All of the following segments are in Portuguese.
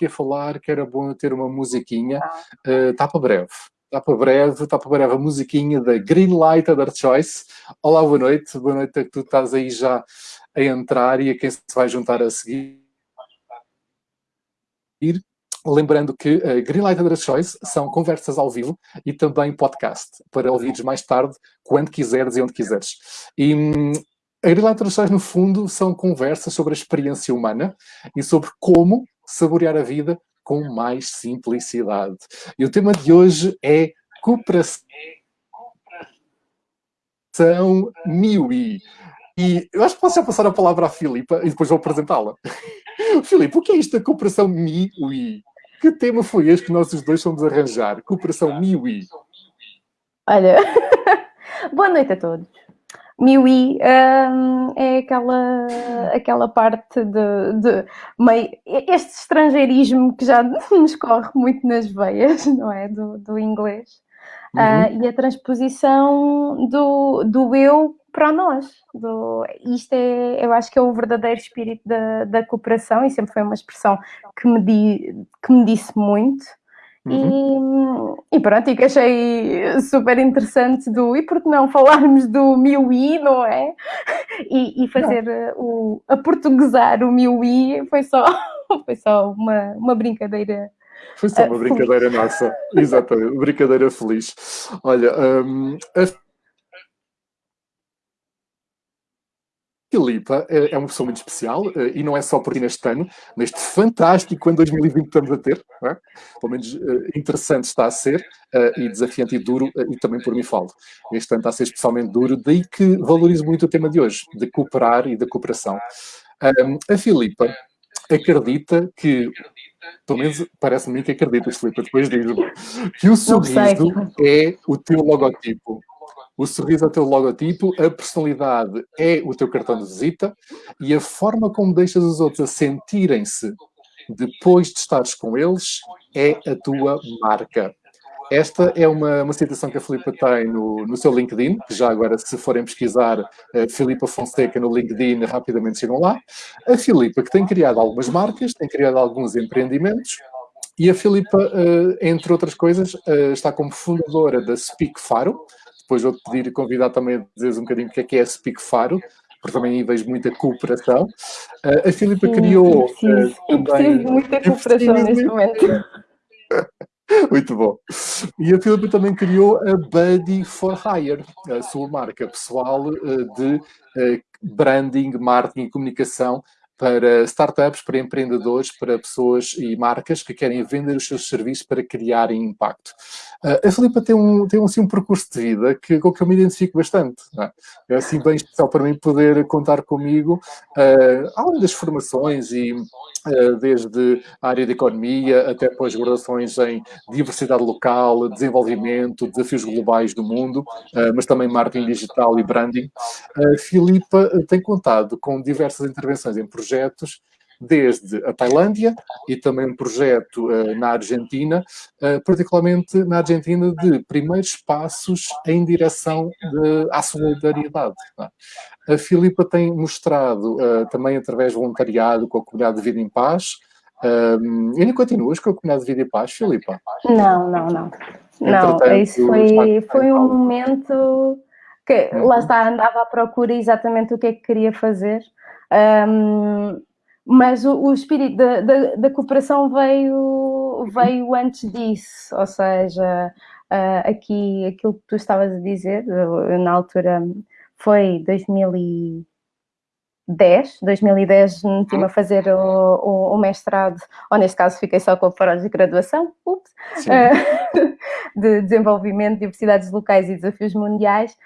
aqui a falar que era bom ter uma musiquinha. Uh, está para breve. Está para breve, está para breve a musiquinha da Greenlight Other Choice. Olá, boa noite. Boa noite a que tu estás aí já a entrar e a quem se vai juntar a seguir. Lembrando que uh, Greenlight Other Choice são conversas ao vivo e também podcast, para ouvires mais tarde, quando quiseres e onde quiseres. E hum, a Greenlight Other Choice, no fundo, são conversas sobre a experiência humana e sobre como saborear a vida com mais simplicidade. E o tema de hoje é cooperação MIUI. E eu acho que posso já passar a palavra à Filipa e depois vou apresentá-la. Filipe, o que é isto da cooperação MIUI? Que tema foi este que nós os dois fomos arranjar? Cooperação MIUI. Olha, boa noite a todos. MIUI um, é aquela, aquela parte de, de meio, este estrangeirismo que já nos corre muito nas veias, não é? Do, do inglês. Uhum. Uh, e a transposição do, do eu para nós. Do, isto é, eu acho que é o verdadeiro espírito da, da cooperação e sempre foi uma expressão que me, di, que me disse muito. Uhum. E, e, pronto, e que achei super interessante do e por que não falarmos do Miui, não é? E, e fazer o, a portuguesar o Miui foi só, foi só uma, uma brincadeira foi só uma brincadeira nossa, exatamente, brincadeira feliz. Olha, um, a Filipa é, é uma pessoa muito especial eh, e não é só por ti neste ano, neste fantástico ano 2020 que estamos a ter, é? pelo menos eh, interessante está a ser, eh, e desafiante e duro, e também por mim falo. Este ano está a ser especialmente duro, daí que valorizo muito o tema de hoje, de cooperar e da cooperação. a Filipa acredita que, pelo menos parece-me que acredita, Filipa, depois diz que o sorriso é o teu logotipo. O sorriso é o teu logotipo, a personalidade é o teu cartão de visita e a forma como deixas os outros a sentirem-se depois de estares com eles é a tua marca. Esta é uma, uma citação que a Filipa tem no, no seu LinkedIn, que já agora, se forem pesquisar uh, Filipa Fonseca no LinkedIn, rapidamente chegam lá. A Filipa, que tem criado algumas marcas, tem criado alguns empreendimentos, e a Filipa, uh, entre outras coisas, uh, está como fundadora da Speak Faro, depois vou-te pedir convidar também a dizeres um bocadinho o que é que é Speak Faro, porque também aí vejo muita cooperação. Uh, a Filipa criou... Sim, uh, também... preciso muita cooperação neste momento. Muito bom. E a Filipa também criou a Buddy for Hire, a sua marca pessoal uh, de branding, marketing e comunicação para startups, para empreendedores, para pessoas e marcas que querem vender os seus serviços para criarem impacto. Uh, a Filipa tem, um, tem assim, um percurso de vida que, com que eu me identifico bastante. É? é? assim bem especial para mim poder contar comigo, uh, além das formações e uh, desde a área de economia até pós-graduações em diversidade local, desenvolvimento, desafios globais do mundo, mas também marketing digital e branding. A Filipa tem contado com diversas intervenções em projetos projetos, desde a Tailândia e também um projeto uh, na Argentina, uh, particularmente na Argentina, de primeiros passos em direção de, à solidariedade. É? A Filipa tem mostrado, uh, também através de voluntariado com a Comunidade de Vida em Paz, um, ainda continuas com a Comunidade de Vida em Paz, Filipa? Não, não, não. Não, isso foi, foi um momento que, lá está, andava à procura exatamente o que é que queria fazer um, mas o, o espírito da, da, da, cooperação veio, veio antes disso, ou seja, uh, aqui aquilo que tu estavas a dizer, na altura foi 2010, 2010 meti-me a fazer o, o, o, mestrado, ou neste caso fiquei só com a pós-graduação, uh, de desenvolvimento, diversidades locais e desafios mundiais,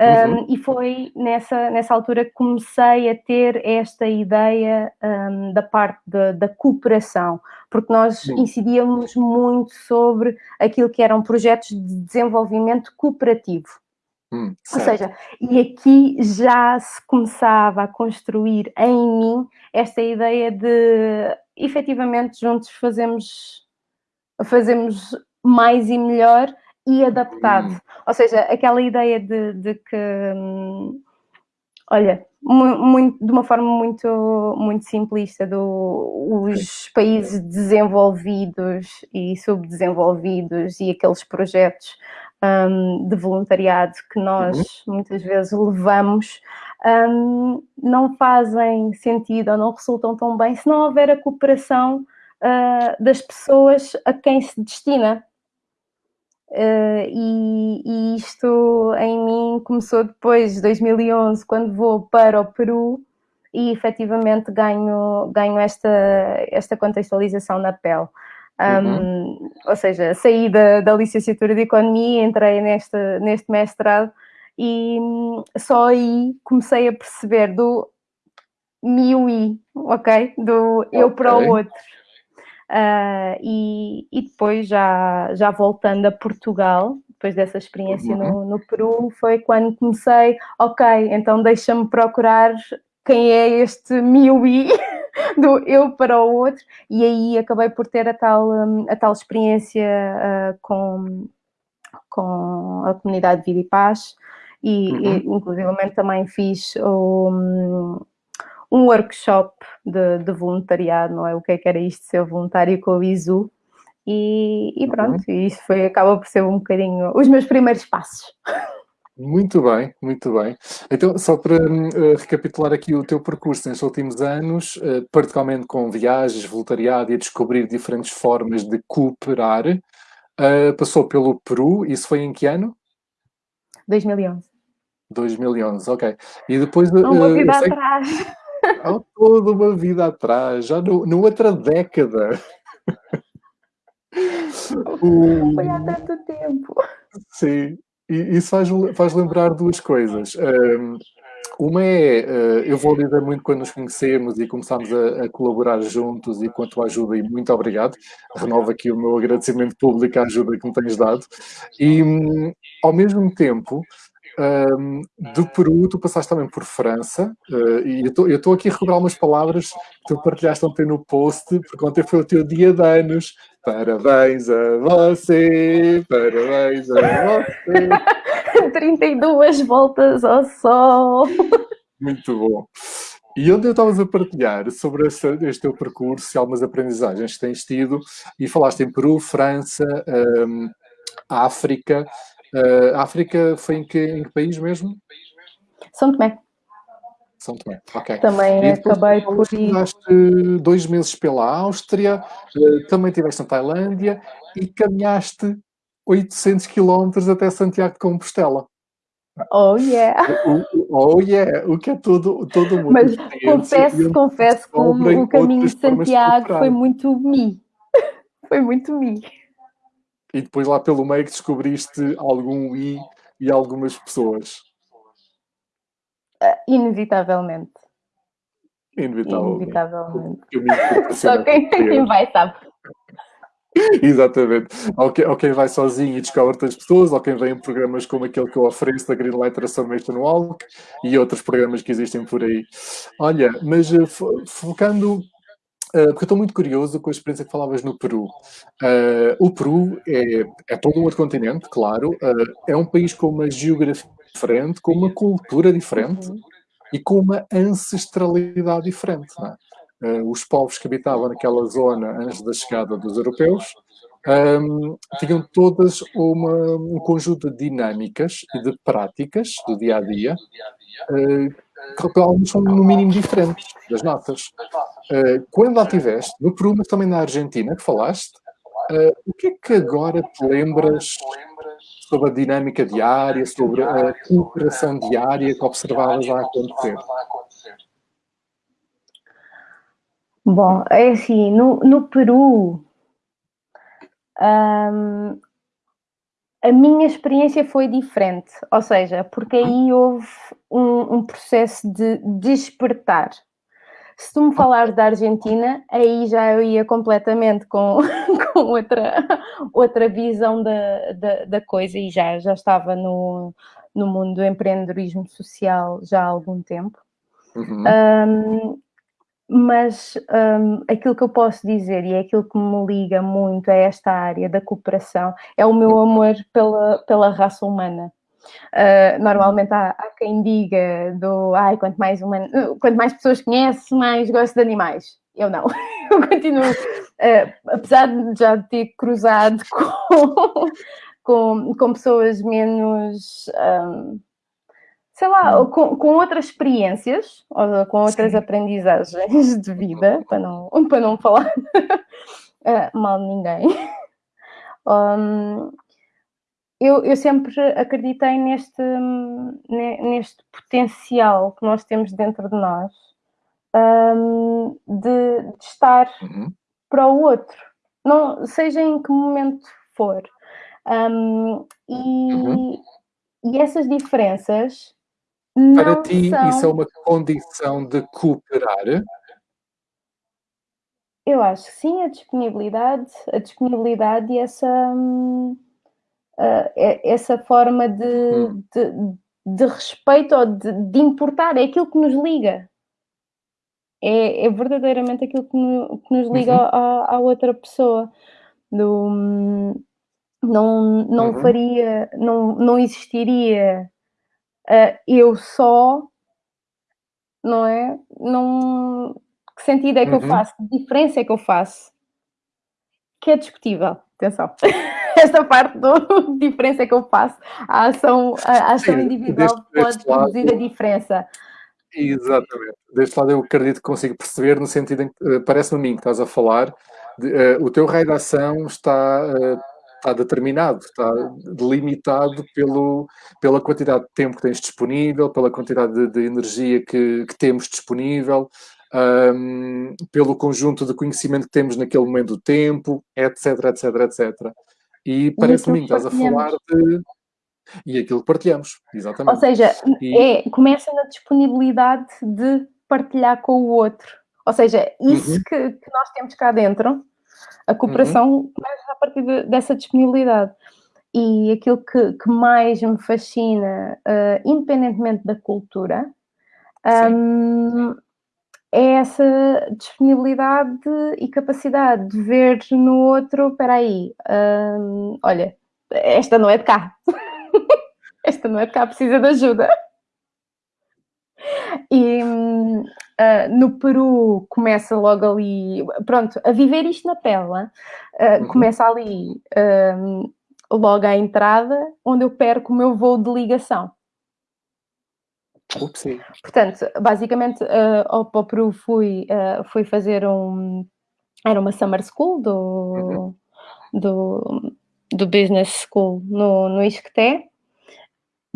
Uhum. Um, e foi nessa, nessa altura que comecei a ter esta ideia um, da parte de, da cooperação, porque nós incidíamos muito sobre aquilo que eram projetos de desenvolvimento cooperativo. Hum, Ou seja, e aqui já se começava a construir em mim esta ideia de efetivamente juntos fazemos, fazemos mais e melhor e adaptado. Hum. Ou seja, aquela ideia de, de que. Hum, Olha, muito, de uma forma muito, muito simplista, do, os países desenvolvidos e subdesenvolvidos e aqueles projetos um, de voluntariado que nós uhum. muitas vezes levamos um, não fazem sentido ou não resultam tão bem se não houver a cooperação uh, das pessoas a quem se destina. Uh, e, e, isto em mim começou depois de 2011, quando vou para o Peru e efetivamente ganho, ganho esta, esta contextualização na pele. Um, uhum. Ou seja, saí da, da licenciatura de Economia, entrei neste, neste mestrado e só aí comecei a perceber do mi ok? Do eu okay. para o outro. Uh, e, e, depois, já, já voltando a Portugal, depois dessa experiência uhum. no, no, Peru, foi quando comecei, ok, então deixa-me procurar quem é este Miui do eu para o outro, e aí acabei por ter a tal, hum, a tal experiência uh, com, com a comunidade Vida e Paz, e, uhum. e inclusivamente também fiz um, um workshop de, de, voluntariado, não é? O que é que era isto de ser voluntário com o ISU. E, e pronto, uhum. isso foi, acaba por ser um bocadinho os meus primeiros passos. Muito bem, muito bem. Então, só para uh, recapitular aqui o teu percurso nestes últimos anos, uh, particularmente com viagens, voluntariado e a descobrir diferentes formas de cooperar, uh, passou pelo Peru, isso foi em que ano? 2011. 2011, ok. E depois... Uma vida atrás. Há toda uma vida atrás, já no, numa outra década. Foi há tanto tempo. Sim, e isso faz, faz lembrar duas coisas. Um, uma é, uh, eu vou dizer muito quando nos conhecemos e começámos a, a, colaborar juntos e com a tua ajuda, e muito obrigado. Renovo aqui o meu agradecimento público à ajuda que me tens dado. E, ao mesmo tempo, um, do Peru, tu passaste também por França, uh, e eu estou aqui a recuperar algumas palavras que tu partilhaste ontem no post, porque ontem foi o teu dia de anos. Parabéns a você, parabéns a você. 32 voltas ao sol. Muito bom. E onde eu estavas a partilhar sobre este, este, teu percurso e algumas aprendizagens que tens tido, e falaste em Peru, França, um, África, Uh, África foi em que, em que país mesmo? São Tomé. São Tomé, ok. Também acabei por ir. Dois meses pela Áustria, uh, também estiveste na Tailândia e caminhaste 800 quilómetros até Santiago de Compostela. Oh yeah! Oh yeah! O que é todo, todo mundo. Mas confesso, confesso que o, o caminho de Santiago foi muito mi. foi muito mi e depois lá pelo meio que descobriste algum I e algumas pessoas. Uh, inevitavelmente. Inevitavelmente. Inevitavelmente. Só quem, quem vai sabe. Exatamente. Ou quem, ou quem vai sozinho e descobre outras pessoas, ou quem vem em programas como aquele que eu ofereço da Greenlight Transformation Walk e outros programas que existem por aí. Olha, mas uh, focando porque eu estou muito curioso com a experiência que falavas no Peru. Uh, o Peru é, é, todo um outro continente, claro, uh, é um país com uma geografia diferente, com uma cultura diferente uhum. e com uma ancestralidade diferente. É? os povos que habitavam naquela zona antes da chegada dos europeus um, tinham todas uma, um conjunto de dinâmicas e de práticas do dia a dia que algumas são no mínimo diferentes das nossas. Uh, quando lá estiveste, no Peru, mas também na Argentina, que falaste, uh, o que é que agora te lembras sobre a dinâmica diária, sobre a cooperação diária que observavas a acontecer? Bom, é assim, no, no Peru, um, a minha experiência foi diferente, ou seja, porque aí houve um, um processo de despertar. Se tu me falares da Argentina, aí já eu ia completamente com, com outra, outra visão da, da, da, coisa e já, já estava no, no mundo do empreendedorismo social já há algum tempo. Uhum. Um, mas um, aquilo que eu posso dizer e é aquilo que me liga muito a esta área da cooperação é o meu amor pela, pela raça humana. Uh, normalmente há, há, quem diga do ai, quanto mais, uma, quanto mais pessoas conhece, mais gosto de animais. Eu não. Eu continuo, uh, apesar de já ter cruzado com, com, com pessoas menos. Um, sei lá, hum. com, com outras experiências, ou com outras Sim. aprendizagens de vida, para não, para não falar uh, mal de ninguém. Um, eu, eu, sempre acreditei neste, neste potencial que nós temos dentro de nós um, de, de, estar uhum. para o outro, não, seja em que momento for. Um, e, uhum. e essas diferenças. Para ti, são... isso é uma condição de cooperar? Eu acho que sim, a disponibilidade, a disponibilidade e essa, uh, essa forma de, hum. de, de, respeito ou de, de, importar, é aquilo que nos liga. É, é verdadeiramente aquilo que, no, que nos liga uhum. à, outra pessoa. Do, não não uhum. faria, não, não existiria uh, eu só, não é? Não, que sentido é que uhum. eu faço? Que diferença é que eu faço? Que é discutível, atenção. Esta parte do diferença que eu faço. A ação, a ação Sim, individual pode produzir lado, a diferença. Exatamente. Deste lado eu acredito que consigo perceber, no sentido em que uh, parece-me a mim que estás a falar, de, uh, o teu raio de ação está uh, está determinado, está delimitado pelo, pela quantidade de tempo que tens disponível, pela quantidade de, de energia que, que, temos disponível, um, pelo conjunto de conhecimento que temos naquele momento do tempo, etc, etc, etc. E parece-me que estás a falar de. E aquilo que partilhamos, exatamente. Ou seja, e... é, começa na disponibilidade de partilhar com o outro. Ou seja, isso uhum. que, que, nós temos cá dentro, a cooperação uhum. começa a partir de, dessa disponibilidade. E aquilo que, que mais me fascina, uh, independentemente da cultura, um, é essa disponibilidade e capacidade de ver no outro, espera aí, um, olha, esta não é de cá, esta não é de cá, precisa de ajuda. E uh, no Peru começa logo ali, pronto, a viver isto na pele, uh, começa ali uh, logo à entrada, onde eu perco o meu voo de ligação. Portanto, basicamente, uh, ao Peru fui, uh, fui fazer um. Era uma summer school do, uhum. do, do Business School no, no Isqueté.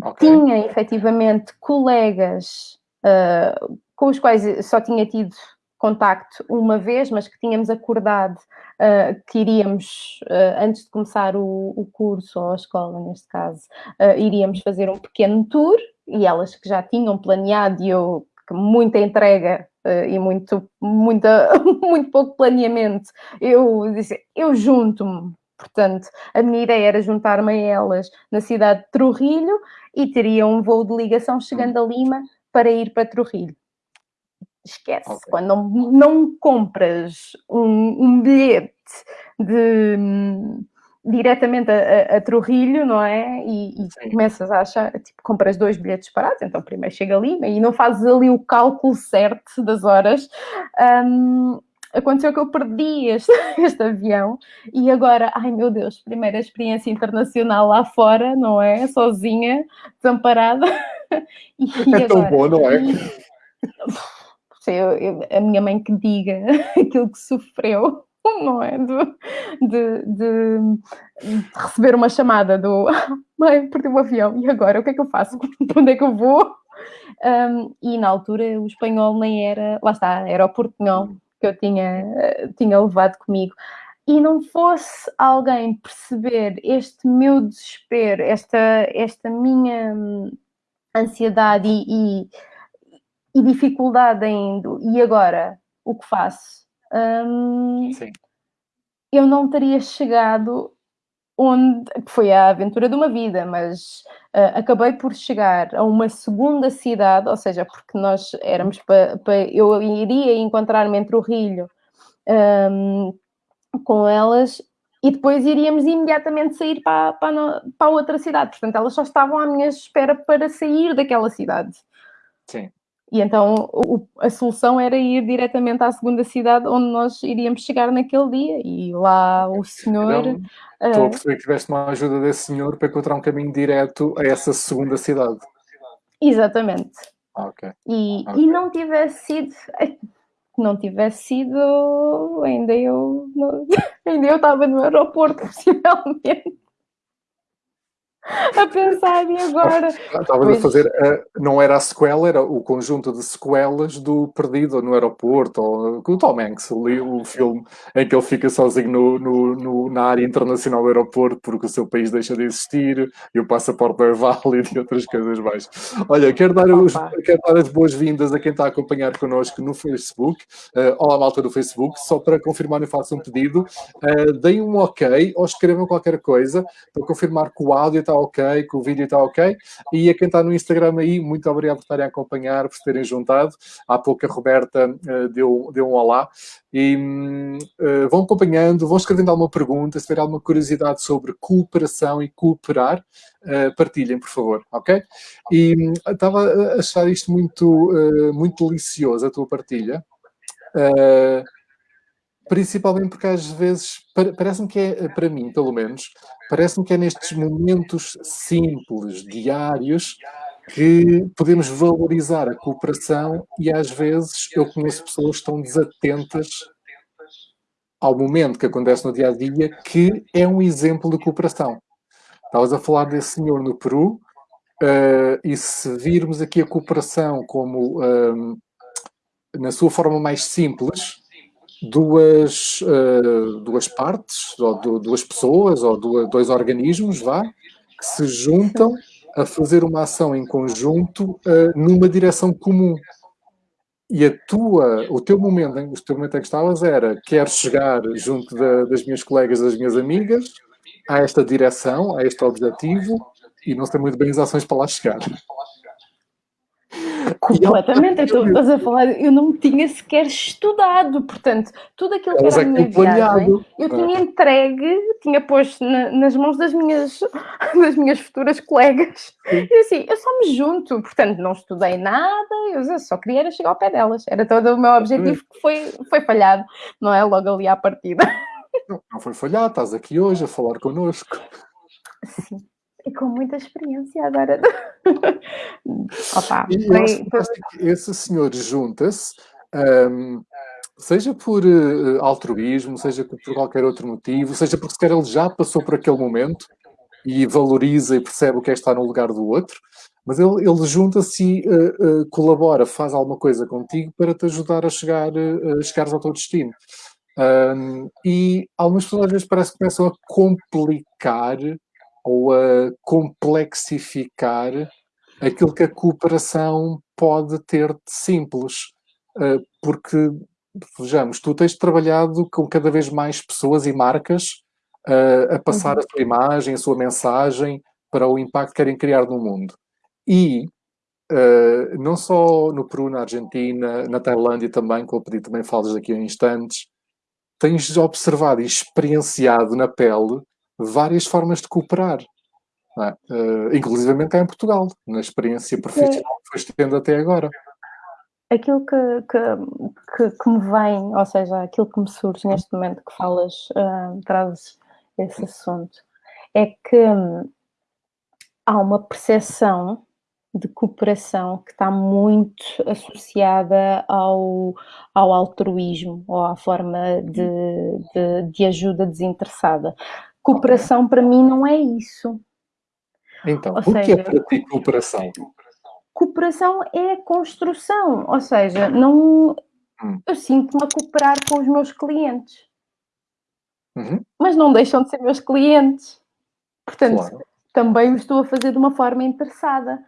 Okay. Tinha efetivamente colegas uh, com os quais só tinha tido contacto uma vez, mas que tínhamos acordado uh, que iríamos, uh, antes de começar o, o, curso, ou a escola neste caso, uh, iríamos fazer um pequeno tour, e elas que já tinham planeado, e eu, muita entrega e muito, muita, muito pouco planeamento, eu disse, eu junto-me, Portanto, a minha ideia era juntar-me a elas na cidade de Trujillo e teria um voo de ligação chegando a Lima para ir para Trujillo esquece. Okay. Quando não, não compras um, um bilhete de, diretamente a, a, a, Trujillo, não é? E, e começas a achar, tipo, compras dois bilhetes parados, então primeiro chega ali e não fazes ali o cálculo certo das horas. Um, aconteceu que eu perdi este, este avião e agora, ai meu Deus, primeira experiência internacional lá fora, não é? Sozinha, desamparada. E, é agora, tão bom, não é? E, eu, eu, a minha mãe que diga aquilo que sofreu, não é? De, de, de, de receber uma chamada do mãe, perdi o avião, e agora o que é que eu faço? Para onde é que eu vou? Um, e na altura o espanhol nem era, lá está, era o portunhol que eu tinha, tinha levado comigo. E não fosse alguém perceber este meu desespero, esta, esta minha hum, ansiedade e e dificuldade ainda. E agora, o que faço? Hum, eu não teria chegado onde foi a aventura de uma vida, mas uh, acabei por chegar a uma segunda cidade, ou seja, porque nós éramos para pa, eu iria encontrar-me entre o Rilho um, com elas e depois iríamos imediatamente sair para, para, para outra cidade. Portanto, elas só estavam à minha espera para sair daquela cidade. Sim. E então o, a solução era ir diretamente à segunda cidade onde nós iríamos chegar naquele dia. E lá o senhor. Então, estou a perceber que tiveste uma ajuda desse senhor para encontrar um caminho direto a essa segunda cidade. Exatamente. Ah, okay. E, okay. e não tivesse sido. Não tivesse sido. Ainda eu. Ainda eu estava no aeroporto, possivelmente a pensar e agora. Estava a fazer, uh, não era a sequela, era o conjunto de sequelas do Perdido no aeroporto, ou com o Tom Hanks, ali, o filme em que ele fica sozinho no, no, no, na área internacional do aeroporto porque o seu país deixa de existir e o passaporte é válido e outras coisas mais. Olha, quero dar, os, quero dar as boas-vindas a quem está a acompanhar connosco no Facebook. Uh, olá, malta do Facebook, só para confirmar e faço um pedido. Uh, deem um ok ou escrevam qualquer coisa para confirmar que o áudio está ok, que o vídeo está ok. E a quem está no Instagram aí, muito obrigado por estarem a acompanhar, por terem juntado. Há pouco a Roberta uh, deu, deu um olá. E uh, vão acompanhando, vão escrevendo alguma pergunta, se tiver alguma curiosidade sobre cooperação e cooperar, uh, partilhem, por favor, ok? E uh, estava a achar isto muito, muito delicioso, a tua partilha. Principalmente porque às vezes, parece-me que é, para mim, pelo menos, Parece-me que é nestes momentos simples, diários, que podemos valorizar a cooperação e às vezes eu conheço pessoas que estão desatentas ao momento que acontece no dia a dia, que é um exemplo de cooperação. Estavas a falar desse senhor no Peru, uh, e se virmos aqui a cooperação como uh, na sua forma mais simples, duas, uh, duas partes, ou duas pessoas, ou duas, dois organismos, vá, que se juntam a fazer uma ação em conjunto uh, numa direção comum. E a tua, o teu momento, o teu momento em que estavas era quero chegar junto da, das minhas colegas, das minhas amigas, a esta direção, a este objetivo, e não sei muito bem as ações para lá chegar. Completamente, então estás a falar, eu não tinha sequer estudado, portanto, tudo aquilo que era a minha viagem, eu tinha entregue, tinha posto na, nas mãos das minhas, das minhas futuras colegas, e assim, eu só me junto, portanto, não estudei nada, eu só queria chegar ao pé delas, era todo o meu objetivo que foi, foi falhado, não é? Logo ali à partida. Não, não foi falhado, estás aqui hoje a falar connosco. Sim e com muita experiência agora. Opa, e foi, foi... esse senhor junta-se, um, seja por uh, altruísmo, seja por qualquer outro motivo, seja porque sequer ele já passou por aquele momento e valoriza e percebe o que é estar no lugar do outro, mas ele, ele junta-se e uh, uh, colabora, faz alguma coisa contigo para te ajudar a chegar a chegares ao teu destino. Um, e algumas pessoas às vezes parece que começam a complicar ou a complexificar aquilo que a cooperação pode ter de simples. Eh, porque, vejamos, tu tens trabalhado com cada vez mais pessoas e marcas eh, a passar uhum. a sua imagem, a sua mensagem para o impacto que querem criar no mundo. E Uh, não só no Peru, na Argentina, na Tailândia também, que eu pedi também falas daqui a instantes, tens observado e experienciado na pele várias formas de cooperar. É? Uh, inclusivamente cá em Portugal, na experiência profissional que foste tendo até agora. Aquilo que, que, que, que, me vem, ou seja, aquilo que me surge neste momento que falas, uh, trazes esse assunto, é que hum, há uma percepção de cooperação que está muito associada ao, ao altruísmo ou à forma de, de, de ajuda desinteressada. Cooperação para mim não é isso. Então, ou o seja, que é para ti cooperação? Cooperação é construção, ou seja, não hum. eu sinto-me a cooperar com os meus clientes. Uhum. Mas não deixam de ser meus clientes. Portanto, claro. também o estou a fazer de uma forma interessada.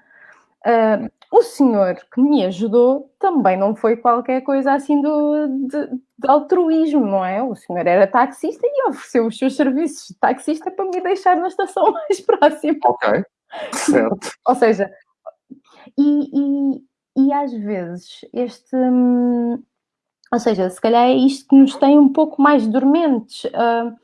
Uh, o senhor que me ajudou também não foi qualquer coisa assim do, de, de, altruísmo, não é? O senhor era taxista e ofereceu os seus serviços de taxista para me deixar na estação mais próxima. Ok, certo. Ou seja, e, e, e às vezes este. Hum, ou seja, se calhar é isto que nos tem um pouco mais dormentes. Uh,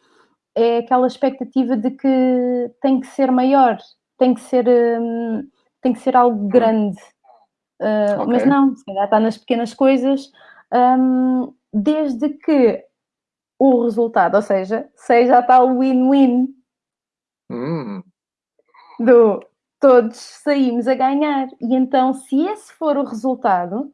é aquela expectativa de que tem que ser maior, tem que ser, um, tem que ser algo grande. Uh, okay. Mas não, se calhar está nas pequenas coisas, um, desde que o resultado, ou seja, seja a tal win-win hum. do todos saímos a ganhar. E então, se esse for o resultado,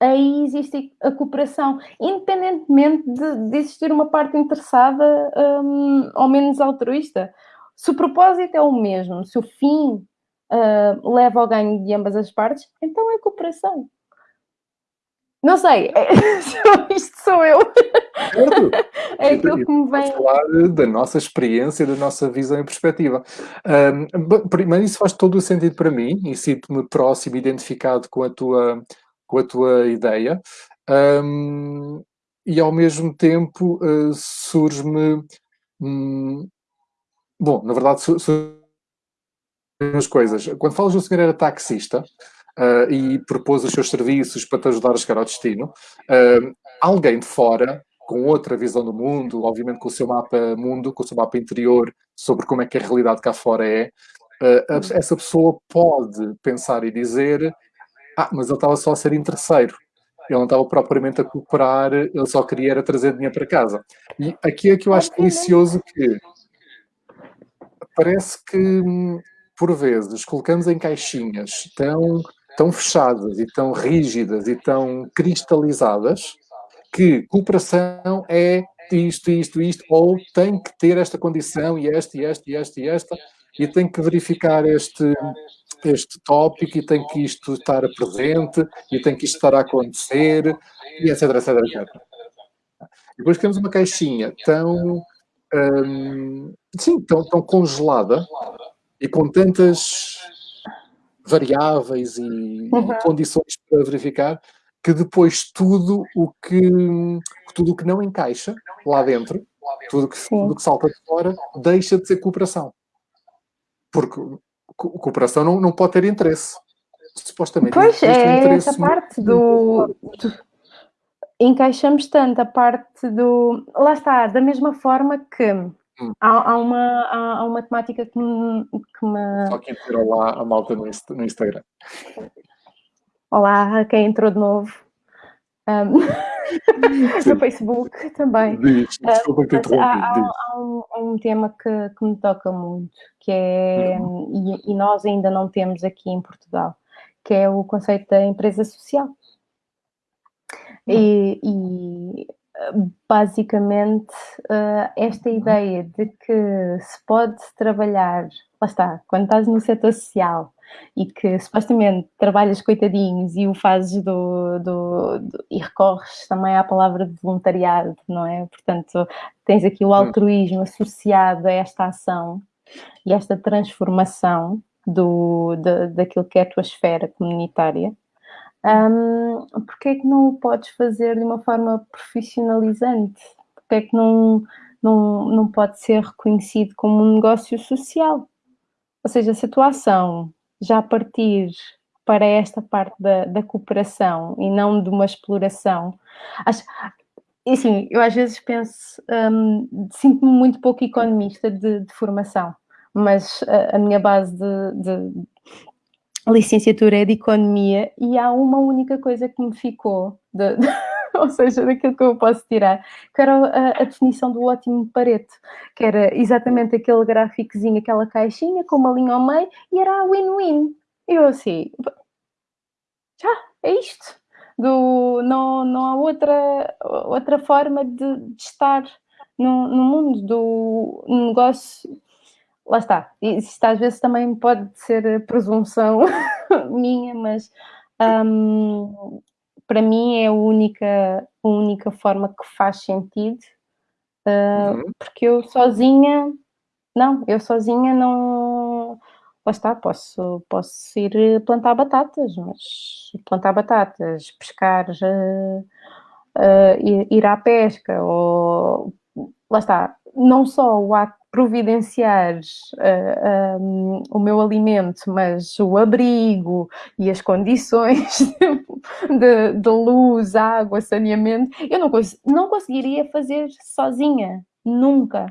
aí existe a cooperação, independentemente de, de existir uma parte interessada um, ou menos altruísta. Se o propósito é o mesmo, se o fim uh, leva ao ganho de ambas as partes, então é cooperação. Não sei, isto sou eu. é aquilo que me vem. falar da nossa experiência, da nossa visão e perspectiva. Um, primeiro, isso faz todo o sentido para mim e sinto-me próximo, identificado com a tua, com a tua ideia. Um, e ao mesmo tempo uh, surge-me. Um, bom, na verdade, surge as coisas. Quando falas do senhor era taxista, uh, e propôs os seus serviços para te ajudar a chegar ao destino, uh, alguém de fora, com outra visão do mundo, obviamente com o seu mapa mundo, com o seu mapa interior, sobre como é que a realidade cá fora é, uh, essa pessoa pode pensar e dizer ah, mas ele estava só a ser interesseiro. Ele não estava propriamente a cooperar, ele só queria era trazer dinheiro para casa. E aqui é que eu acho delicioso que parece que, hum, por vezes, colocamos em caixinhas tão tão fechadas e tão rígidas e tão cristalizadas que cooperação é isto, isto, isto, ou tem que ter esta condição e esta, e esta, e esta, e esta, e tem que verificar este, este tópico, e tem que isto estar presente, e tem que isto estar a acontecer, e etc, etc, etc. Depois temos uma caixinha tão, hum, sim, tão, tão congelada, e com tantas variáveis e, uhum. e, condições para verificar, que depois tudo o que, tudo o que não encaixa lá dentro, tudo que, tudo que salta de fora, deixa de ser cooperação. Porque cooperação não, não pode ter interesse. Supostamente. Pois, é essa parte do, do, Encaixamos tanto a parte do... Lá está, da mesma forma que Hum. Há, há, uma, há, há, uma temática que me, que me... Só quem entrou lá a malta no, no Instagram. Olá, quem entrou de novo. Um, no Facebook também. Diz, desculpa que há, há, há, um, há, um, tema que, que, me toca muito, que é, uhum. e, e, nós ainda não temos aqui em Portugal, que é o conceito da empresa social. Uhum. E, e basicamente uh, esta ideia de que se pode trabalhar, lá está, quando estás no setor social e que supostamente trabalhas coitadinhos e o fazes do, do, do, e recorres também à palavra de voluntariado, não é? Portanto, tens aqui o hum. altruísmo associado a esta ação e esta transformação do, de, daquilo que é a tua esfera comunitária um, porque é que não o podes fazer de uma forma profissionalizante? Porque é que não, não, não pode ser reconhecido como um negócio social? Ou seja, se a tua ação já partir para esta parte da, da cooperação e não de uma exploração, acho, assim, eu às vezes penso, um, sinto-me muito pouco economista de, de formação, mas a, a minha base de, de, licenciatura é de Economia e há uma única coisa que me ficou, de, de, ou seja, daquilo que eu posso tirar, que era a, a, definição do ótimo pareto, que era exatamente aquele gráficozinho, aquela caixinha com uma linha ao meio e era a win-win. Eu assim, já, é isto. Do, não, não há outra, outra forma de, de estar no, no mundo do negócio lá está, isto às vezes também pode ser presunção minha, mas um, para mim é a única, a única forma que faz sentido, uh, uhum. porque eu sozinha, não, eu sozinha não, lá está, posso, posso ir plantar batatas, mas plantar batatas, pescar, uh, uh, ir, ir à pesca, ou lá está, não só o ato providenciar uh, eh, um, o meu alimento, mas o abrigo e as condições de, de luz, água, saneamento, eu não, cons não conseguiria fazer sozinha, nunca.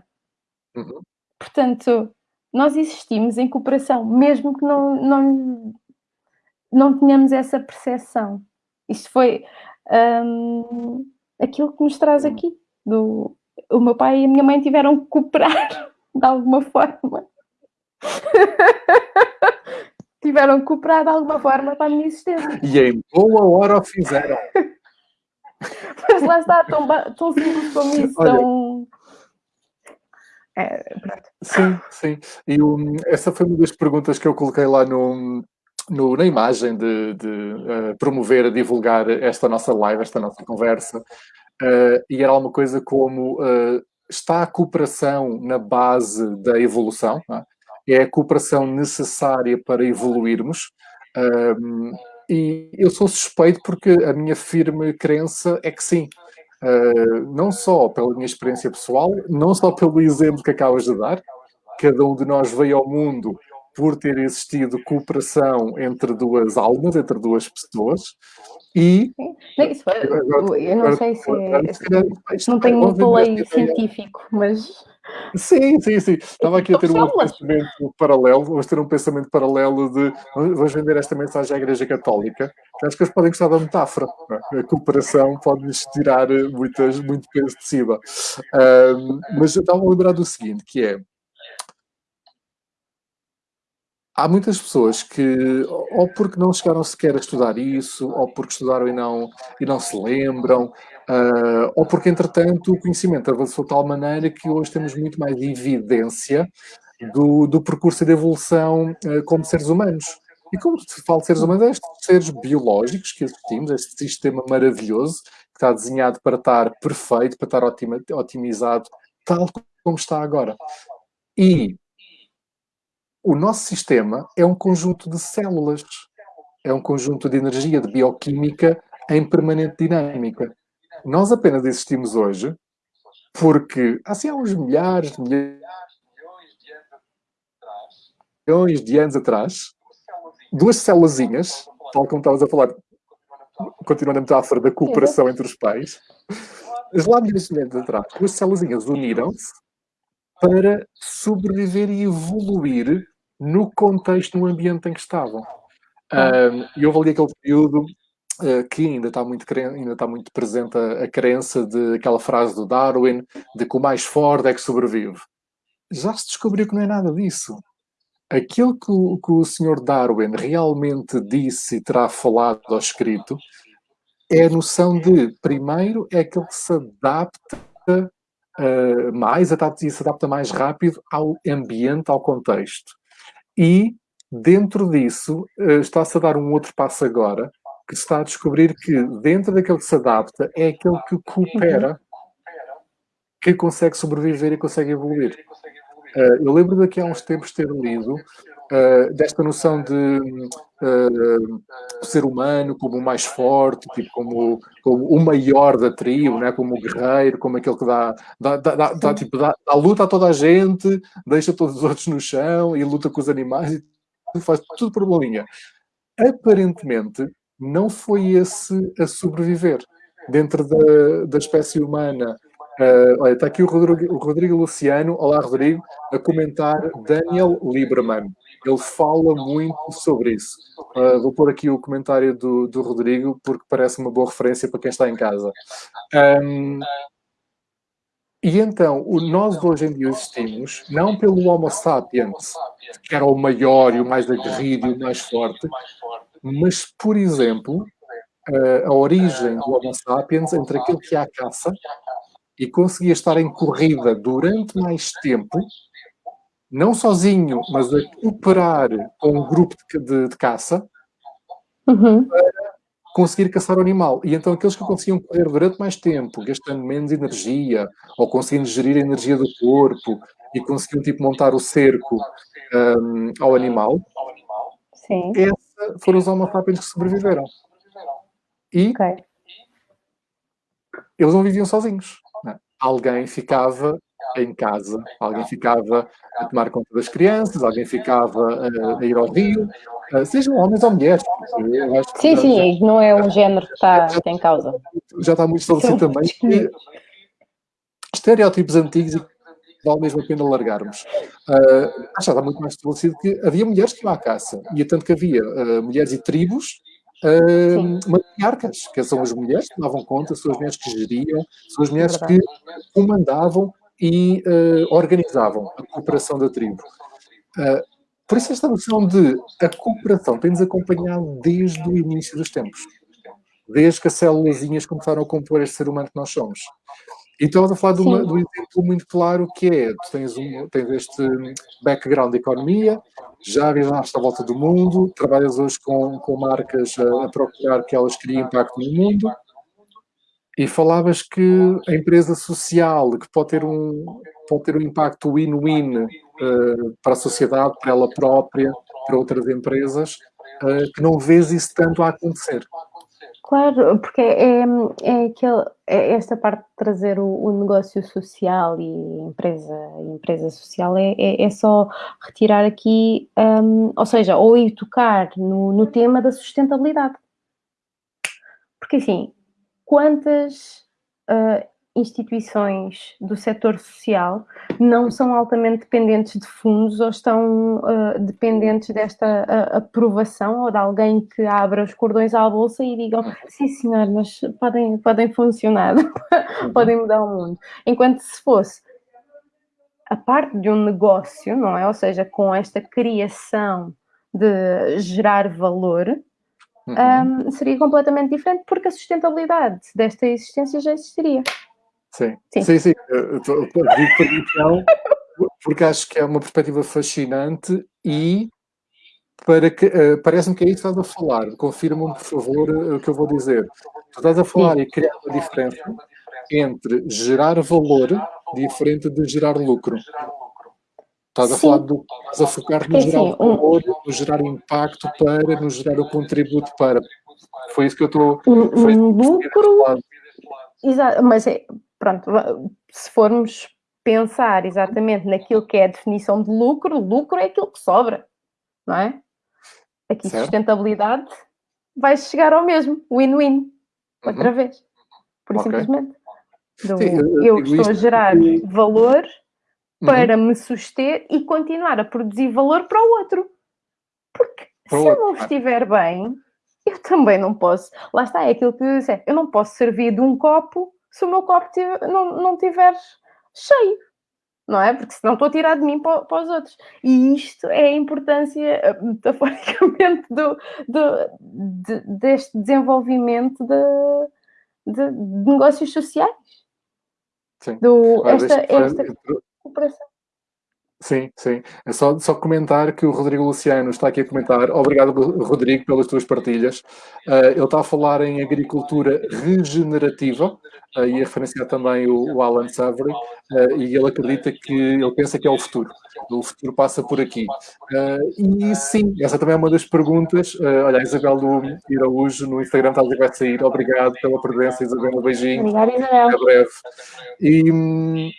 Uhum. Portanto, nós existimos em cooperação, mesmo que não, não, não tenhamos essa percepção. Isto foi hum, aquilo que nos traz aqui. Do, o meu pai e a minha mãe tiveram que cooperar de alguma forma. tiveram que cooperar de alguma forma para a minha existência. E em boa hora o fizeram. Mas lá está, tão, tão simples como isso, Olha, tão... É, sim, sim. E um, essa foi uma das perguntas que eu coloquei lá no, no, na imagem de, de uh, promover, divulgar esta nossa live, esta nossa conversa. Uh, e era alguma coisa como uh, está a cooperação na base da evolução? É? é a cooperação necessária para evoluirmos. e eu sou suspeito porque a minha firme crença é que sim. Uh, não só pela minha experiência pessoal, não só pelo exemplo que acabas de dar, cada um de nós veio ao mundo por ter existido cooperação entre duas almas, entre duas pessoas, e... Isso, eu não sei se... É, não tenho um play científico, mas... Sim, sim, sim. Estava aqui a ter um pensamento paralelo, vamos ter um pensamento paralelo de vamos vender esta mensagem à Igreja Católica. Acho que eles podem gostar da metáfora. É? A cooperação pode-lhes tirar muitas, muito peso de cima. Um, mas eu estava a lembrar do seguinte, que é há muitas pessoas que, ou porque não chegaram sequer a estudar isso, ou porque estudaram e não, e não se lembram, uh, ou porque, entretanto, o conhecimento avançou de tal maneira que hoje temos muito mais evidência do, do percurso de evolução uh, como seres humanos. E como se fala de seres humanos, é estes seres biológicos que existimos, este sistema maravilhoso, que está desenhado para estar perfeito, para estar otima, otimizado, tal como está agora. E o nosso sistema é um conjunto de células, é um conjunto de energia, de bioquímica em permanente dinâmica. Nós apenas existimos hoje porque, assim, há uns milhares, de milhões de anos atrás, duas células, tal como estavas a falar, continuando a metáfora da cooperação entre os pais, lá milhões de anos atrás, duas células uniram-se para sobreviver e evoluir no contexto, no ambiente em que estavam. E uh, houve ali aquele período uh, que ainda está muito, ainda está muito presente a, a crença de aquela frase do Darwin, de que o mais forte é que sobrevive. Já se descobriu que não é nada disso. Aquilo que o, que o Sr. Darwin realmente disse e terá falado ou escrito é a noção de, primeiro, é aquele que se adapta uh, mais, adapta, se adapta mais rápido ao ambiente, ao contexto. E, dentro disso, eh, está-se a dar um outro passo agora, que está a descobrir que, dentro daquele que se adapta, é aquele que coopera, que consegue sobreviver e consegue evoluir. Eh, eu lembro daqui há uns tempos ter lido Uh, desta noção de uh, ser humano como o mais forte, tipo, como, como o maior da tribo, né? como o guerreiro, como aquele que dá, dá, dá, dá, tipo, dá, dá luta a toda a gente, deixa todos os outros no chão e luta com os animais e faz tudo por uma linha. Aparentemente, não foi esse a sobreviver. Dentro da, da espécie humana, Uh, olha, está aqui o Rodrigo, o Rodrigo, Luciano, olá Rodrigo, a comentar Daniel Lieberman. Ele fala muito sobre isso. Uh, vou pôr aqui o comentário do, do Rodrigo, porque parece uma boa referência para quem está em casa. Um, e então, o, nós hoje em dia existimos, não pelo Homo sapiens, que era o maior e o mais aguerrido e o mais forte, mas, por exemplo, uh, a origem do Homo sapiens entre aquele que é a caça e conseguia estar em corrida durante mais tempo, não sozinho, mas a cooperar com um grupo de, de, de caça, uhum. para conseguir caçar o animal. E então aqueles que conseguiam correr durante mais tempo, gastando menos energia, ou conseguindo gerir a energia do corpo, e conseguiam tipo, montar o cerco um, ao animal, Sim. Esses foram os homo sapiens que sobreviveram. E okay. eles não viviam sozinhos alguém ficava em casa, alguém ficava a tomar conta das crianças, alguém ficava a, a ir ao rio, uh, sejam homens ou mulheres. sim, sim, já, não é um género que está, já, em causa. Já está muito estabelecido também que estereótipos antigos vale mesmo a pena largarmos. Uh, já está muito mais estabelecido que havia mulheres que iam à caça, e tanto que havia uh, mulheres e tribos uh, matriarcas, que são as mulheres que davam conta, são as mulheres que geriam, são as mulheres que comandavam e uh, organizavam a cooperação da tribo. Uh, por isso esta noção de a cooperação tem-nos acompanhado desde o início dos tempos. Desde que as célulazinhas começaram a compor este ser humano que nós somos. E estamos a falar de, uma, de, um exemplo muito claro que é, tu tens, um, tens este background de economia, já viajaste à volta do mundo, trabalhas hoje com, com marcas a, a procurar que elas criem impacto no mundo, e falavas que a empresa social, que pode ter um, pode ter um impacto win-win uh, para a sociedade, para ela própria, para outras empresas, uh, que não vês isso tanto a acontecer. Claro, porque é, é, aquele, é esta parte de trazer o, o, negócio social e empresa, empresa social é, é, é só retirar aqui, um, ou seja, ou ir tocar no, no tema da sustentabilidade. Porque assim, quantas uh, instituições do setor social não são altamente dependentes de fundos ou estão uh, dependentes desta uh, aprovação ou de alguém que abra os cordões à bolsa e digam sim senhor, mas podem, podem funcionar, podem mudar o mundo. Enquanto se fosse a parte de um negócio, não é? Ou seja, com esta criação de gerar valor, uhum. um, seria completamente diferente porque a sustentabilidade desta existência já existiria. Sim, sim, sim. sim. Digo permissão porque acho que é uma perspectiva fascinante e para que uh, parece-me que é isso que estás a falar. Confirma-me, por favor, uh, o que eu vou dizer. Tu estás a falar sim. e criar uma diferença entre gerar valor diferente de gerar lucro. Estás a Sim. falar do estás a focar no gerar assim, valor, um, no gerar impacto para, no gerar o contributo para. Foi isso que eu estou. Um, um lucro. Exato, mas é, pronto, se formos pensar exatamente naquilo que é a definição de lucro, lucro é aquilo que sobra, não é? Aqui certo. sustentabilidade vai chegar ao mesmo, win-win, outra uhum. vez, por okay. simplesmente. Do, Sim, eu, eu estou a gerar valor. Para uhum. me suster e continuar a produzir valor para o outro. Porque para se eu não estiver bem, eu também não posso. Lá está, é aquilo que eu disse, eu não posso servir de um copo se o meu copo tiver, não, não tiver cheio. Não é? Porque senão estou a tirar de mim para, para os outros. E isto é a importância, eh, metaforicamente, do, do, de, deste desenvolvimento de, de, de negócios sociais. Sim. Do, esta, esta, cooperação. Sim, sim. É só, só comentar que o Rodrigo Luciano está aqui a comentar. Obrigado, Rodrigo, pelas tuas partilhas. Uh, ele está a falar em agricultura regenerativa uh, e a referenciar também o, o Alan Savory. Uh, e ele acredita que, ele pensa que é o futuro. O futuro passa por aqui. e sim, essa também é uma das perguntas. olha, a Isabel do Iraújo no Instagram está a dizer que vai sair. Obrigado pela presença, Isabel. Um beijinho. Obrigada, Isabel. Até breve. E, hum,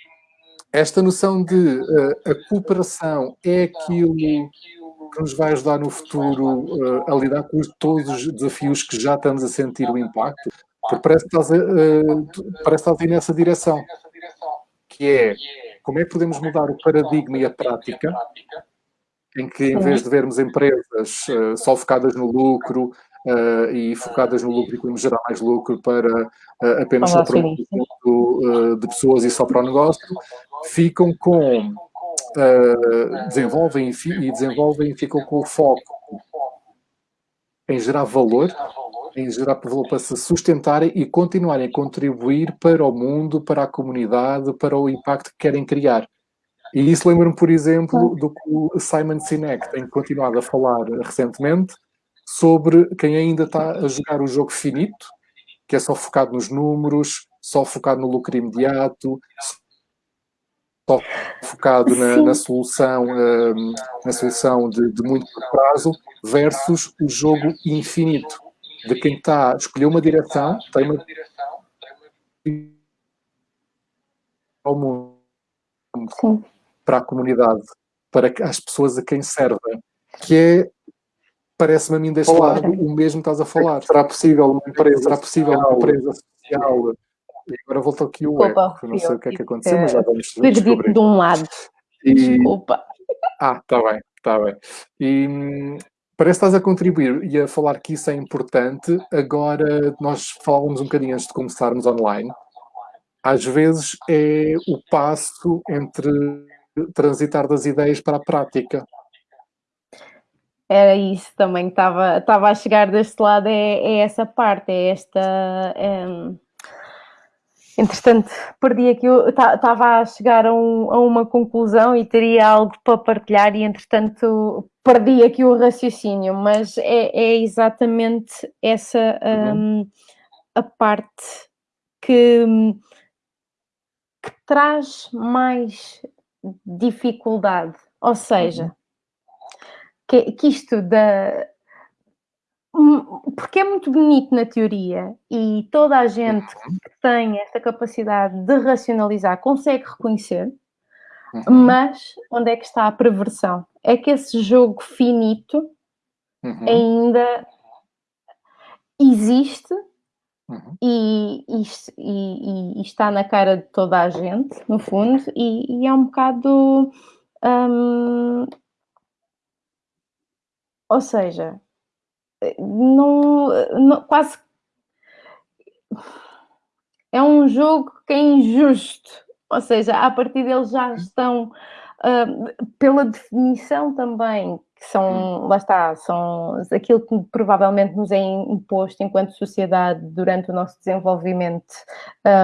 esta noção de uh, a cooperação é aquilo que nos vai ajudar no futuro uh, a lidar com todos os desafios que já estamos a sentir o impacto, porque parece que estás, a, uh, parece que estás a ir nessa direção, que é como é que podemos mudar o paradigma e a prática em que em vez de vermos empresas só focadas no lucro, uh, e focadas no lucro e como gerar mais lucro para uh, apenas só para um uh, de pessoas e só para o negócio, ficam com, desenvolvem e desenvolvem e ficam com o foco em gerar valor, em gerar valor para se sustentarem e continuarem a contribuir para o mundo, para a comunidade, para o impacto que querem criar. E isso lembra-me, por exemplo, do que o Simon Sinek tem continuado a falar recentemente, sobre quem ainda está a jogar o jogo finito, que é só focado nos números, só focado no lucro imediato, focado na, na solução, um, na solução de, de muito prazo, versus o jogo infinito, de quem está a escolher uma direção, tem uma ao mundo, para a comunidade, para as pessoas a quem serve, que é parece-me a mim deste lado o mesmo que estás a falar. Será possível uma empresa, será possível uma empresa social E agora voltou aqui o eco. Não sei o que é que aconteceu, mas já vamos descobrir. de um lado. E... Desculpa. Ah, está bem, está bem. E parece que estás a contribuir e a falar que isso é importante. Agora, nós falávamos um bocadinho antes de começarmos online. Às vezes é o passo entre transitar das ideias para a prática. Era isso também, estava, estava a chegar deste lado, é, é essa parte, é esta. É... Entretanto, perdi aqui, estava a chegar a, um, a, uma conclusão e teria algo para partilhar, e entretanto perdi aqui o raciocínio, mas é, é exatamente essa um, a parte que, que traz mais dificuldade. Ou seja, uhum que, que isto da. Hum, porque é muito bonito na teoria e toda a gente que tem esta capacidade de racionalizar consegue reconhecer, uhum. mas onde é que está a perversão? É que esse jogo finito uhum. ainda existe Uhum. E, e, e, e, está na cara de toda a gente, no fundo, e, é um bocado hum, ou seja, não, não, quase é um jogo que é injusto. Ou seja, a partir deles já estão, uh, pela definição também que são, hum. lá está, são aquilo que provavelmente nos é imposto enquanto sociedade durante o nosso desenvolvimento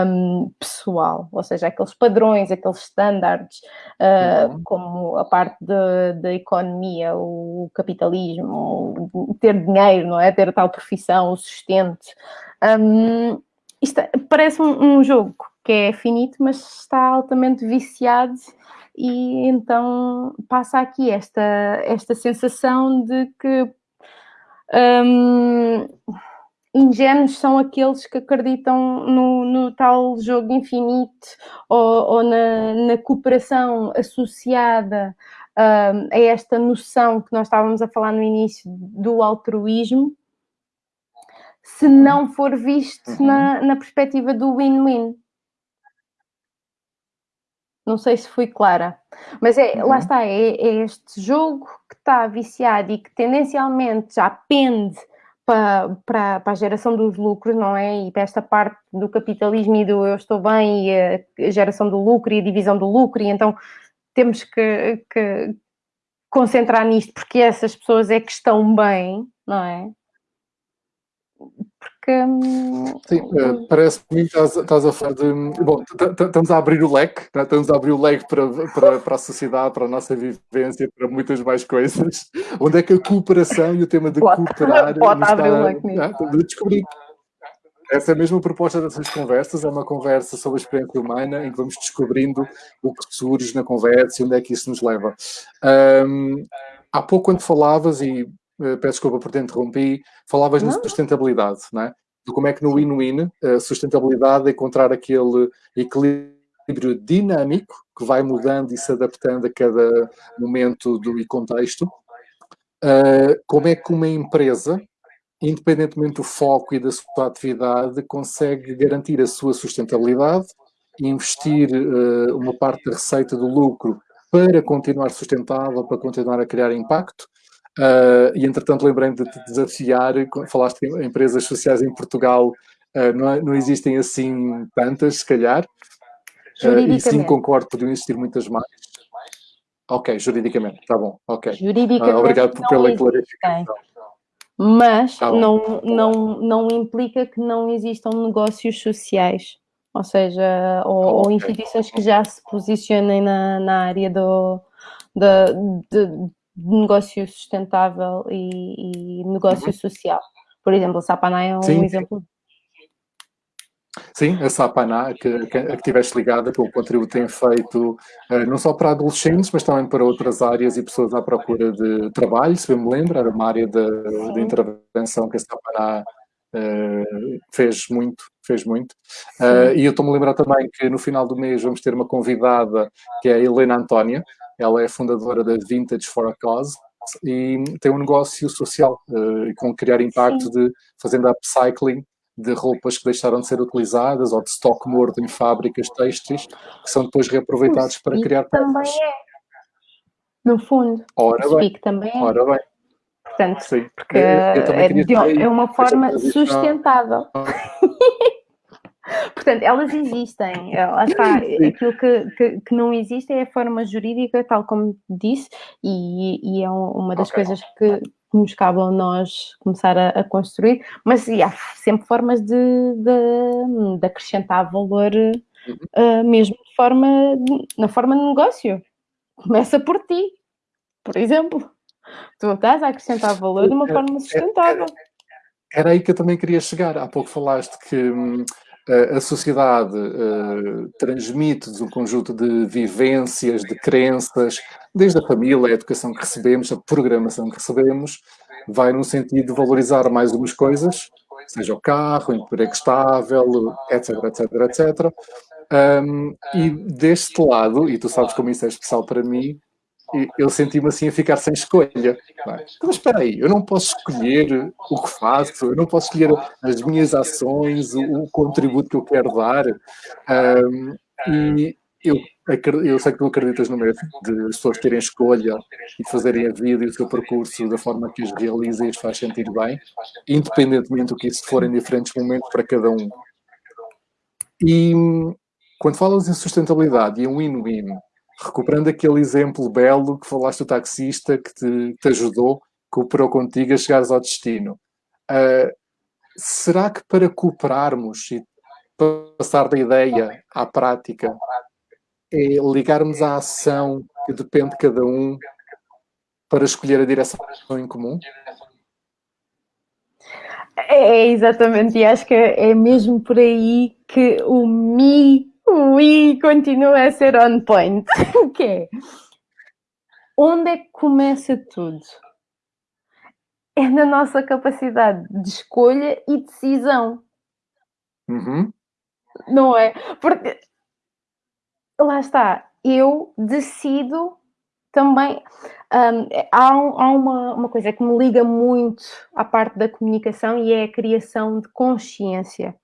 um, pessoal, ou seja, aqueles padrões, aqueles estándares, uh, uhum. como a parte da economia, o capitalismo, ter dinheiro, não é? Ter a tal profissão, o sustento. Um, isto é, parece um, um jogo que é finito, mas está altamente viciado e então passa aqui esta, esta sensação de que um, ingênuos são aqueles que acreditam no, no tal jogo infinito ou, ou na, na, cooperação associada um, a esta noção que nós estávamos a falar no início do altruísmo, se não for visto uhum. na, na perspectiva do win-win. Não sei se fui clara, mas é, uhum. lá está, é, é, este jogo que está viciado e que tendencialmente já pende para, para, para, a geração dos lucros, não é? E para esta parte do capitalismo e do eu estou bem e a geração do lucro e a divisão do lucro, e então temos que, que concentrar nisto porque essas pessoas é que estão bem, não é? Porque. Sim, uh, parece-me que estás, estás, a falar de. Bom, estamos a abrir o leque, né? estamos a abrir o leque para, para, para a sociedade, para a nossa vivência, para muitas mais coisas. Onde é que a cooperação e o tema de pode, cooperar. Pode abrir o leque né? Estamos a descobrir. Essa é mesmo a proposta dessas conversas, é uma conversa sobre a experiência humana em que vamos descobrindo o que surge na conversa e onde é que isso nos leva. Um, há pouco, quando falavas, e eh, peço desculpa por te interrompi, falavas na sustentabilidade, não é? De como é que no win-win, a sustentabilidade é encontrar aquele equilíbrio dinâmico que vai mudando e se adaptando a cada momento do e contexto. Uh, como é que uma empresa, independentemente do foco e da sua atividade, consegue garantir a sua sustentabilidade e investir uh, uma parte da receita do lucro para continuar sustentável, para continuar a criar impacto, Uh, e entretanto lembrei-me de te desafiar, falaste em empresas sociais em Portugal, uh, não, é, não, existem assim tantas, se calhar, uh, e sim concordo, podiam existir muitas mais. Ok, juridicamente, está bom, ok. Juridicamente obrigado pela clarificação. Mas tá não, não, não implica que não existam negócios sociais, ou seja, ou, okay. ou instituições que já se posicionem na, na área do, de, de negócio sustentável e, e negócio uhum. social. Por exemplo, a Sapaná é um Sim. exemplo. Sim, a Sapaná, que, que, a que tiveste ligada, pelo contributo que tem feito, uh, não só para adolescentes, mas também para outras áreas e pessoas à procura de trabalho, se bem me lembro, era uma área de, de intervenção que a Sapaná uh, fez muito, fez muito. Uh, e eu estou-me a lembrar também que no final do mês vamos ter uma convidada, que é a Helena Antónia, ela é fundadora da Vintage for a Cause e tem um negócio social uh, com criar impacto Sim. de fazendo upcycling de roupas que deixaram de ser utilizadas ou de estoque morto em fábricas têxteis que são depois reaproveitados para criar também é. No fundo. Ora o bem. também é. Ora bem. Portanto, Sim. porque é, é, uma forma sustentável. Portanto, elas existem. Lá está. Aquilo que, que, que, não existe é a forma jurídica, tal como disse, e, e é uma das okay. coisas que nos cabe a nós começar a, a construir. Mas e há sempre formas de, de, de acrescentar valor, uh, mesmo de forma, na forma de negócio. Começa por ti, por exemplo. Tu estás a acrescentar valor de uma forma sustentável. Era aí que eu também queria chegar. Há pouco falaste que hum, a sociedade uh, transmite-nos um conjunto de vivências, de crenças, desde a família, a educação que recebemos, a programação que recebemos, vai no sentido de valorizar mais umas coisas, seja o carro, o emprego estável, etc, etc, etc. Um, e deste lado, e tu sabes como isso é especial para mim, eu senti-me assim a ficar sem escolha. Mas espera aí, eu não posso escolher o que faço, eu não posso escolher as minhas ações, o, o contributo que eu quero dar. Um, e eu, eu sei que tu acreditas no mesmo, de as pessoas terem escolha e fazerem a vida e o seu percurso da forma que os realiza e os faz sentir bem, independentemente do que isso for em diferentes momentos para cada um. E quando falas em sustentabilidade e em win-win, recuperando aquele exemplo belo que falaste do taxista que te, te ajudou, cooperou contigo a chegares ao destino. Uh, será que para cooperarmos e passar da ideia à prática é ligarmos à ação que depende de cada um para escolher a direção em comum? É, exatamente, e acho que é mesmo por aí que o me Ui, continua a ser on point. O quê? Onde é que começa tudo? É na nossa capacidade de escolha e decisão. Uhum. Não é? Porque lá está, eu decido também. Um, há, um, há uma, uma coisa que me liga muito à parte da comunicação e é a criação de consciência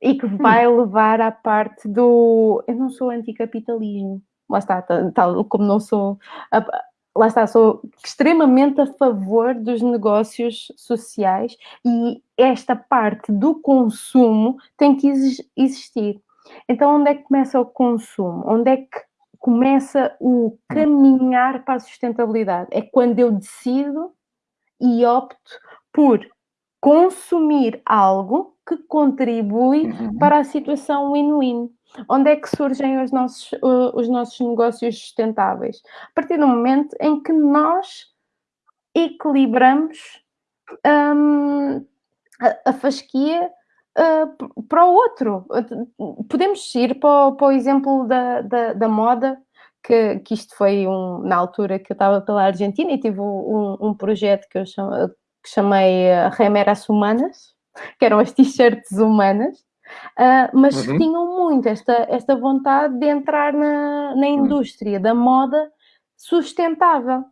e que vai hum. levar à parte do eu não sou anticapitalismo, lá está, tal como não sou, lá está, sou extremamente a favor dos negócios sociais e esta parte do consumo tem que existir. Então, onde é que começa o consumo? Onde é que começa o caminhar para a sustentabilidade? É quando eu decido e opto por consumir algo que contribui uhum. para a situação win-win. Onde é que surgem os nossos, uh, os nossos negócios sustentáveis? A partir do momento em que nós equilibramos um, a, a fasquia uh, para o outro. Podemos ir para o, para o exemplo da, da, da moda, que, que, isto foi um, na altura que eu estava pela Argentina e tive um, um projeto que eu chamo, que chamei uh, Remeras Humanas, que eram as t-shirts humanas, uh, mas uhum. tinham muito esta, esta vontade de entrar na, na uhum. indústria da moda sustentável.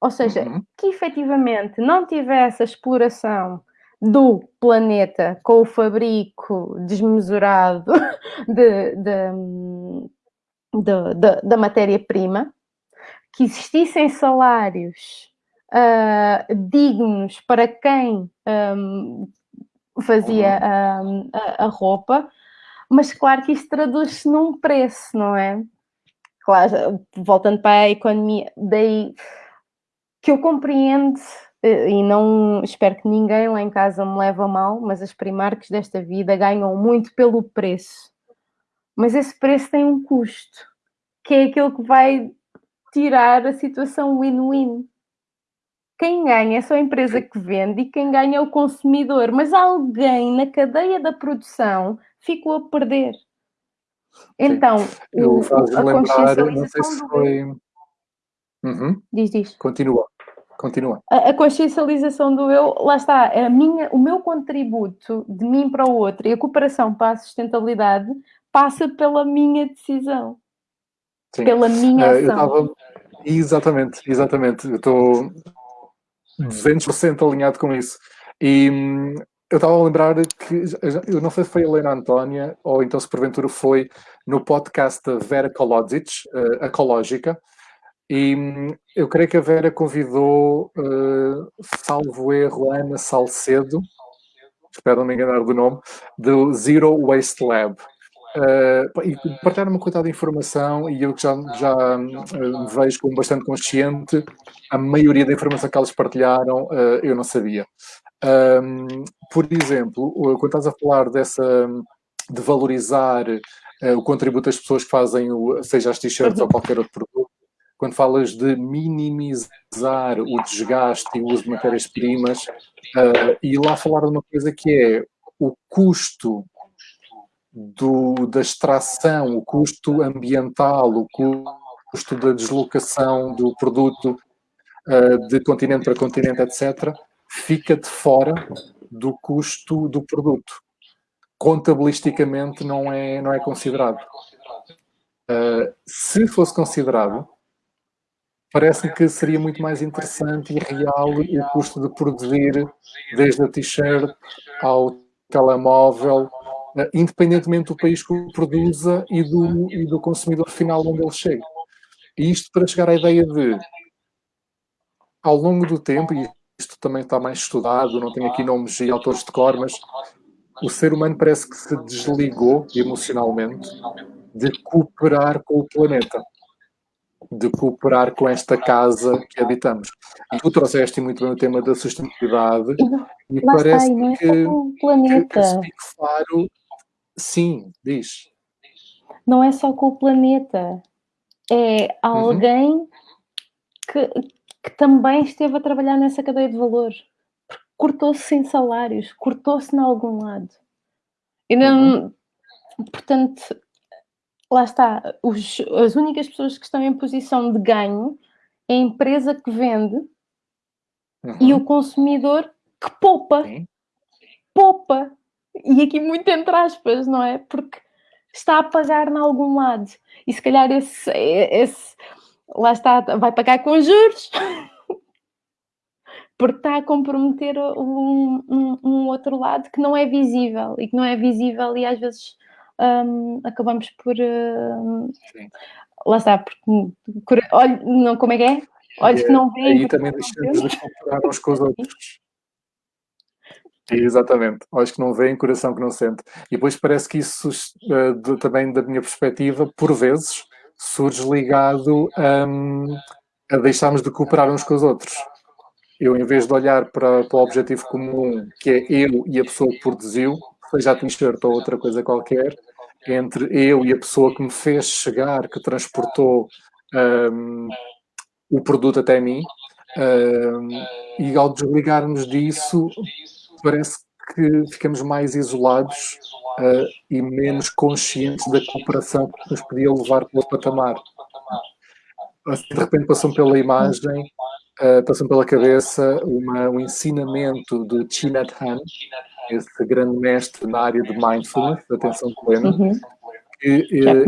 Ou seja, uhum. que efetivamente não tivesse a exploração do planeta com o fabrico desmesurado de, de, de, de da matéria-prima, que existissem salários uh, dignos para quem um, fazia um, a, a, roupa, mas claro que isto traduz-se num preço, não é? Claro, voltando para a economia, daí que eu compreendo e não espero que ninguém lá em casa me leve a mal, mas as primarcas desta vida ganham muito pelo preço. Mas esse preço tem um custo, que é aquilo que vai tirar a situação win-win quem ganha é só a empresa que vende e quem ganha é o consumidor, mas alguém na cadeia da produção ficou a perder. Então, o, a lembrar, não sei se foi... Uhum. Diz, diz. Continua. Continua. A, a, consciencialização do eu, lá está, a minha, o meu contributo de mim para o outro e a cooperação para a sustentabilidade passa pela minha decisão. Sim. Pela minha uh, ação. Tava... Exatamente, exatamente. Eu estou 200% alinhado com isso. E, eu estava a lembrar que, eu não sei se foi a Helena Antónia, ou então se porventura foi no podcast da Vera Kolodzic, uh, Ecológica, e hum, eu creio que a Vera convidou, uh, salvo erro, Ana Salcedo, espero não me enganar do nome, do Zero Waste Lab. Uh, e partilharam uma quantidade de informação e eu que já, já uh, me vejo como bastante consciente, a maioria da informação que elas partilharam uh, eu não sabia. Um, por exemplo, quando estás a falar dessa de valorizar o contributo das pessoas que fazem, o, seja as t-shirts ou qualquer outro produto, quando falas de minimizar o desgaste e o uso de matérias-primas, e lá falar de uma coisa que é o custo do, da extração, o custo ambiental, o custo da deslocação do produto uh, de continente para continente, etc., fica de fora do custo do produto. Contabilisticamente não é, não é considerado. Uh, se fosse considerado, parece que seria muito mais interessante e real o custo de produzir desde a t-shirt ao telemóvel, independentemente do país que o produza e do, e do consumidor final onde ele chega. E isto para chegar à ideia de, ao longo do tempo, e isto também está mais estudado, não tenho aqui nomes e autores de cor, mas o ser humano parece que se desligou emocionalmente de cooperar com o planeta de cooperar com esta casa que habitamos. E tu trouxeste muito bem o tema da sustentabilidade e, parece está, é que, o planeta. que Faro, sim, diz. Não é só com o planeta, é alguém uhum. que, que também esteve a trabalhar nessa cadeia de valor. Cortou-se sem salários, cortou-se em algum lado. E não, uhum. Portanto, lá está, os, as únicas pessoas que estão em posição de ganho é a empresa que vende uhum. e o consumidor que poupa. Sim. Poupa. E aqui muito entre aspas, não é? Porque está a pagar em algum lado. E se calhar esse, esse lá está, vai pagar com juros. porque está a comprometer um, um, um, outro lado que não é visível e que não é visível e às vezes um, acabamos por. Uh, lá está, porque. Olha, não, como é que é? Olhos que não veem. Aí também deixamos de comparar uns com os outros. Exatamente, olhos que não veem, coração que não sente. E depois parece que isso, de, também da minha perspectiva, por vezes, surge ligado um, a deixarmos de cooperar uns com os outros. Eu, em vez de olhar para, para o objetivo comum, que é eu e a pessoa que produziu, seja a t-shirt ou outra coisa qualquer, entre eu e a pessoa que me fez chegar, que transportou um, o produto até mim, um, e ao desligarmos disso, parece que ficamos mais isolados uh, e menos conscientes da cooperação que nos podia levar para o patamar. Assim, de repente passam pela imagem, uh, passam pela cabeça uma, um ensinamento de Chinat Han, esse grande mestre na área de mindfulness, de atenção plena, uhum. que ele,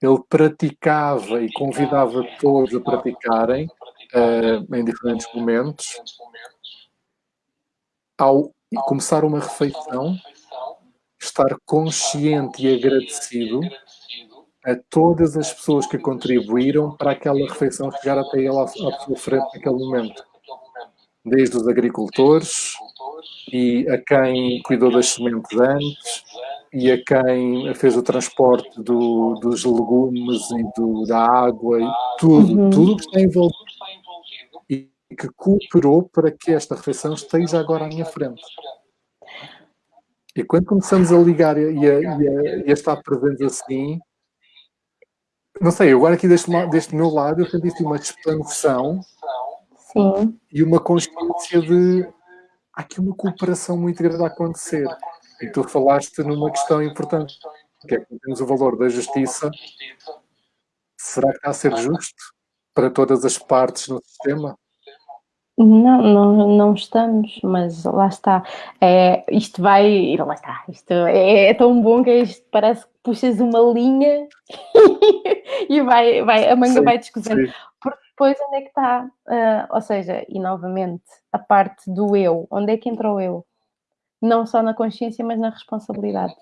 ele praticava e convidava todos a praticarem uh, em diferentes momentos. Ao começar uma refeição, estar consciente e agradecido a todas as pessoas que contribuíram para aquela refeição chegar até ele à, à sua frente naquele momento desde os agricultores e a quem cuidou das sementes antes e a quem fez o transporte do, dos legumes e do, da água e tudo, uhum. tudo que está envolvido que cooperou para que esta refeição esteja agora à minha frente. E quando começamos a ligar e a, e a, e a estar presentes assim, não sei, agora aqui deste, deste meu lado eu senti uma expansão Sim. E uma consciência de há aqui uma cooperação muito grande a acontecer. E tu falaste numa questão importante, que é que temos o valor da justiça. Será que está a ser justo para todas as partes no sistema? Não, não, não estamos, mas lá está. É, isto vai. Lá está. Isto é, é tão bom que isto parece que puxas uma linha e vai, vai, a manga sim, vai descosendo. Porque depois onde é que está? Uh, ou seja, e novamente, a parte do eu, onde é que entra o eu? Não só na consciência, mas na responsabilidade.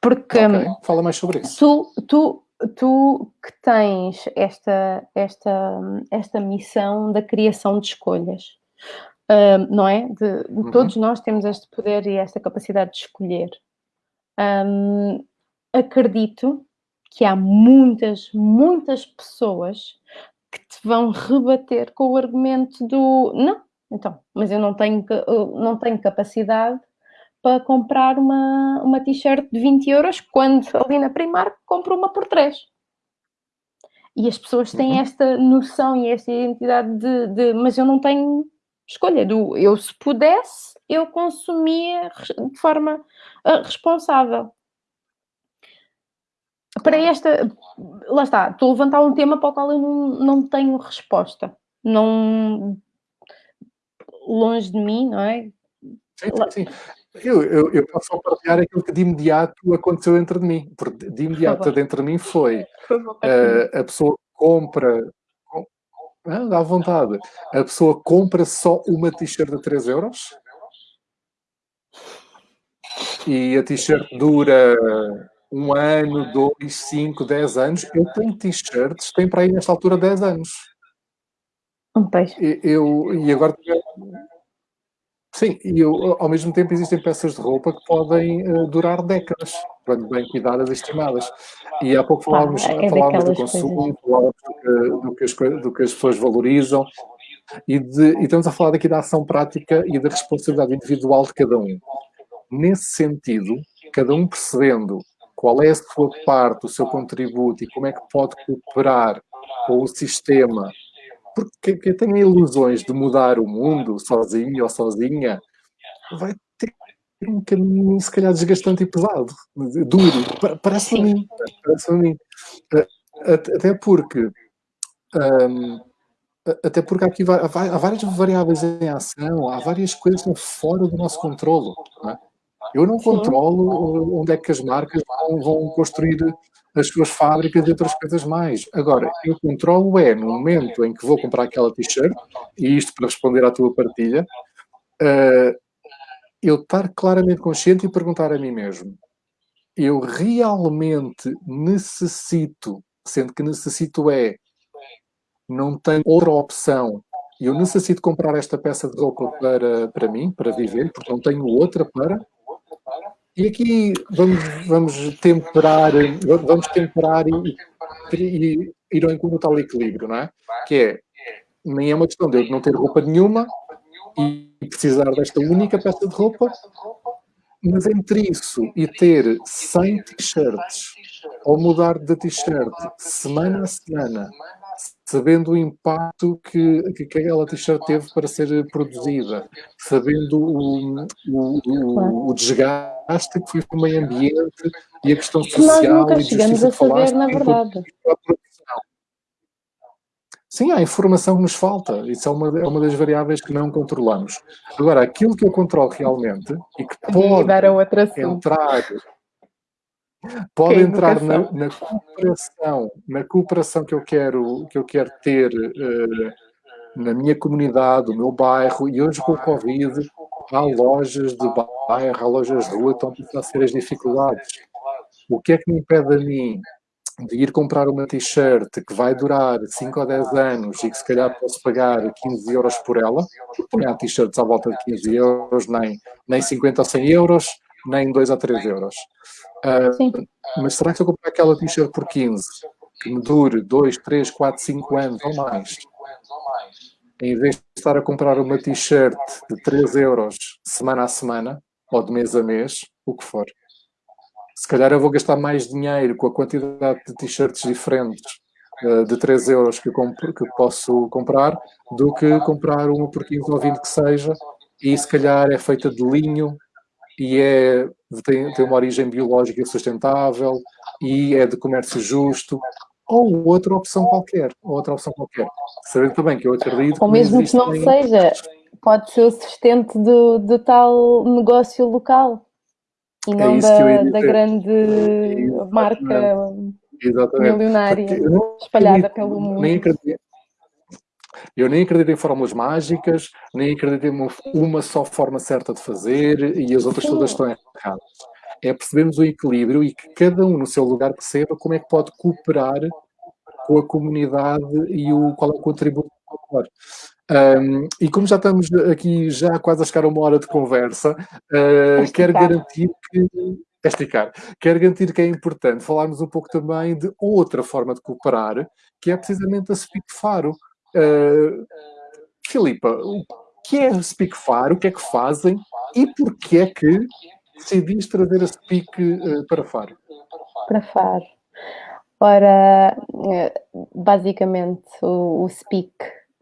Porque okay. fala mais sobre isso. Tu, tu, tu que tens esta, esta, esta missão da criação de escolhas, não é? De, uhum. Todos nós temos este poder e esta capacidade de escolher. Um, acredito que há muitas, muitas pessoas que te vão rebater com o argumento do não, então, mas eu não tenho, não tenho capacidade para comprar uma, uma t-shirt de 20 euros quando ali na Primark compro uma por 3. E as pessoas têm uhum. esta noção e esta identidade de, de, mas eu não tenho escolha. Do, eu, se pudesse, eu consumia de forma uh, responsável para esta, lá está, estou a levantar um tema para o qual eu não, não tenho resposta. Não, longe de mim, não é? Sim, sim. Eu, eu, eu posso só partilhar aquilo que de imediato aconteceu dentro de mim. Porque de imediato dentro de mim foi uh, a pessoa compra. Ah, dá vontade. A pessoa compra só uma t-shirt de 3 euros e a t-shirt dura um ano, dois, cinco, dez anos. Eu tenho t-shirts, tem para aí nesta altura 10 anos. Um peixe. Eu, e agora. Sim, e ao mesmo tempo existem peças de roupa que podem uh, durar décadas, quando bem cuidadas e estimadas. E há pouco falávamos, ah, é falávamos do consumo, falávamos do que, do, do que as pessoas valorizam, e, de, e estamos a falar aqui da ação prática e da responsabilidade individual de cada um. Nesse sentido, cada um percebendo qual é a sua parte, o seu contributo e como é que pode cooperar com o sistema. Porque quem tem ilusões de mudar o mundo sozinho ou sozinha vai ter um caminho, se calhar, desgastante e pesado, duro. Parece-me a mim. Parece a mim. Até porque. Um, até porque aqui há várias variáveis em ação, há várias coisas que estão fora do nosso controle. Não é? Eu não controlo onde é que as marcas vão, vão construir as suas fábricas e outras coisas mais. Agora, eu controlo é no momento em que vou comprar aquela t-shirt, e isto para responder à tua partilha, uh, eu estar claramente consciente e perguntar a mim mesmo: eu realmente necessito, sendo que necessito é, não tenho outra opção, eu necessito comprar esta peça de roupa para, para mim, para viver, porque não tenho outra para. E aqui vamos, vamos temperar, vamos temperar e, e ir ao encontro tal equilíbrio, não é? Que é, nem é uma questão de eu não ter roupa nenhuma e precisar desta única peça de roupa, mas entre isso e ter 100 t-shirts ou mudar de t-shirt semana a semana sabendo o impacto que, que aquela t-shirt teve para ser produzida, sabendo o, o, o, o desgaste que foi para o meio ambiente e a questão social. Nós nunca chegamos a saber, na verdade. Sim, há informação que nos falta. Isso é uma, é uma das variáveis que não controlamos. Agora, aquilo que eu controlo realmente e que pode entrar Pode entrar na, na, cooperação, na cooperação que eu quero, que eu quero ter uh, na minha comunidade, no meu bairro, e hoje com o Covid há lojas de bairro, há lojas de rua estão a passar sérias dificuldades. O que é que me impede a mim de ir comprar uma t-shirt que vai durar 5 ou 10 anos e que se calhar posso pagar 15 euros por ela, porque há t-shirts à volta de 15 euros, nem, nem 50 ou 100 euros, nem 2 ou 3 euros. Uh, mas será que se eu comprar aquela t-shirt por 15, que me dure 2, 3, 4, 5 anos ou mais, em vez de estar a comprar uma t-shirt de 3 euros semana a semana, ou de mês a mês, o que for, se calhar eu vou gastar mais dinheiro com a quantidade de t-shirts diferentes uh, de 3 euros que, compro, que posso comprar, do que comprar uma por 15 ou 20 que seja, e se calhar é feita de linho e é, tem, tem uma origem biológica sustentável e é de comércio justo, ou outra opção qualquer, outra opção qualquer. Sabendo também que eu acredito Ou mesmo que não seja, pode ser o sustento do, do tal negócio local e é não é da, da grande é marca Exatamente. milionária espalhada pelo mundo. Nem acredito, eu nem acredito em fórmulas mágicas, nem acredito em uma só forma certa de fazer e as outras todas estão erradas. É percebermos o equilíbrio e que cada um no seu lugar perceba como é que pode cooperar com a comunidade e o, qual é o contributo um, e como já estamos aqui já quase a chegar a uma hora de conversa, uh, quero garantir que é esticar. Quero garantir que é importante falarmos um pouco também de outra forma de cooperar, que é precisamente a Speak Faro. Uh, Filipa, o que é a Speak Faro? O que é que fazem? E porquê é que decidiste trazer a Speak uh, para Faro? Para Faro. Ora, basicamente o, o Speak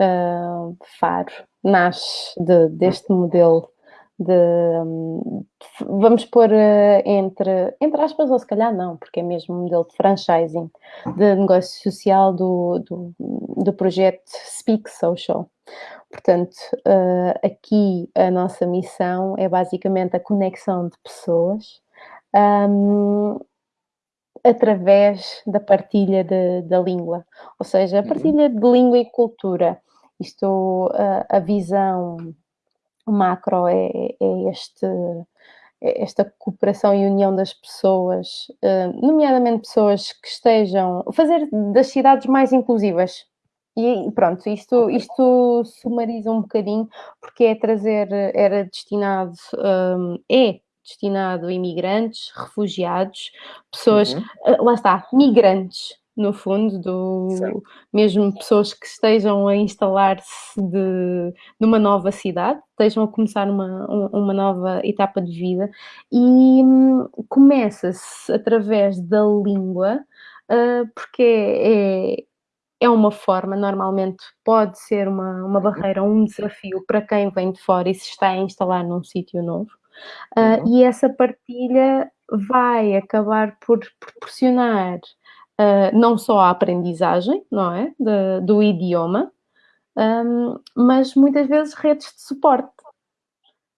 uh, Faro nasce de, deste modelo de, um, vamos pôr uh, entre, entre aspas, ou se calhar não, porque é mesmo um modelo de franchising, de negócio social do, do, do projeto Speak Social. Portanto, uh, aqui a nossa missão é basicamente a conexão de pessoas um, através da partilha de, da língua, ou seja, a uhum. partilha de língua e cultura. Isto, a, a visão macro é, é este, é esta cooperação e união das pessoas, eh, nomeadamente pessoas que estejam fazer das cidades mais inclusivas. E pronto, isto, isto sumariza um bocadinho, porque é trazer, era destinado, eh, é destinado a imigrantes, refugiados, pessoas, uhum. Eh, lá está, migrantes, no fundo, do, mesmo pessoas que estejam a instalar-se numa nova cidade, estejam a começar uma, uma nova etapa de vida e hum, começa-se através da língua, uh, porque é, é uma forma, normalmente pode ser uma, uma uhum. barreira, um desafio para quem vem de fora e se está a instalar num sítio novo. Uh, uhum. E essa partilha vai acabar por proporcionar uh, não só a aprendizagem, não é? De, do idioma, um, mas muitas vezes redes de suporte.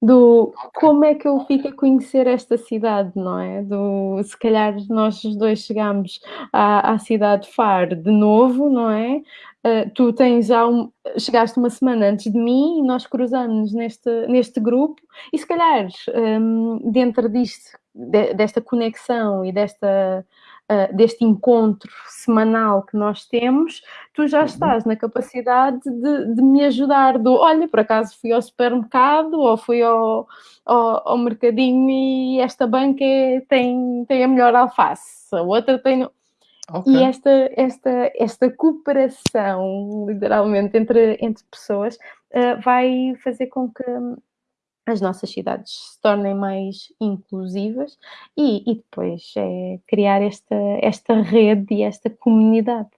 Do como é que eu fico a conhecer esta cidade, não é? Do se calhar nós os dois chegamos à, à cidade de Faro de novo, não é? Uh, tu tens já um, chegaste uma semana antes de mim e nós cruzamos neste, neste grupo e se calhar um, dentro disto, de, desta conexão e desta uh, deste encontro semanal que nós temos, tu já uhum. estás na capacidade de, de, me ajudar do, olha, por acaso fui ao supermercado ou fui ao, ao, ao mercadinho e esta banca é, tem, tem a melhor alface, a outra tem... Okay. E esta, esta, esta cooperação, literalmente, entre, entre pessoas, uh, vai fazer com que as nossas cidades se tornem mais inclusivas e, e depois é criar esta, esta rede e esta comunidade.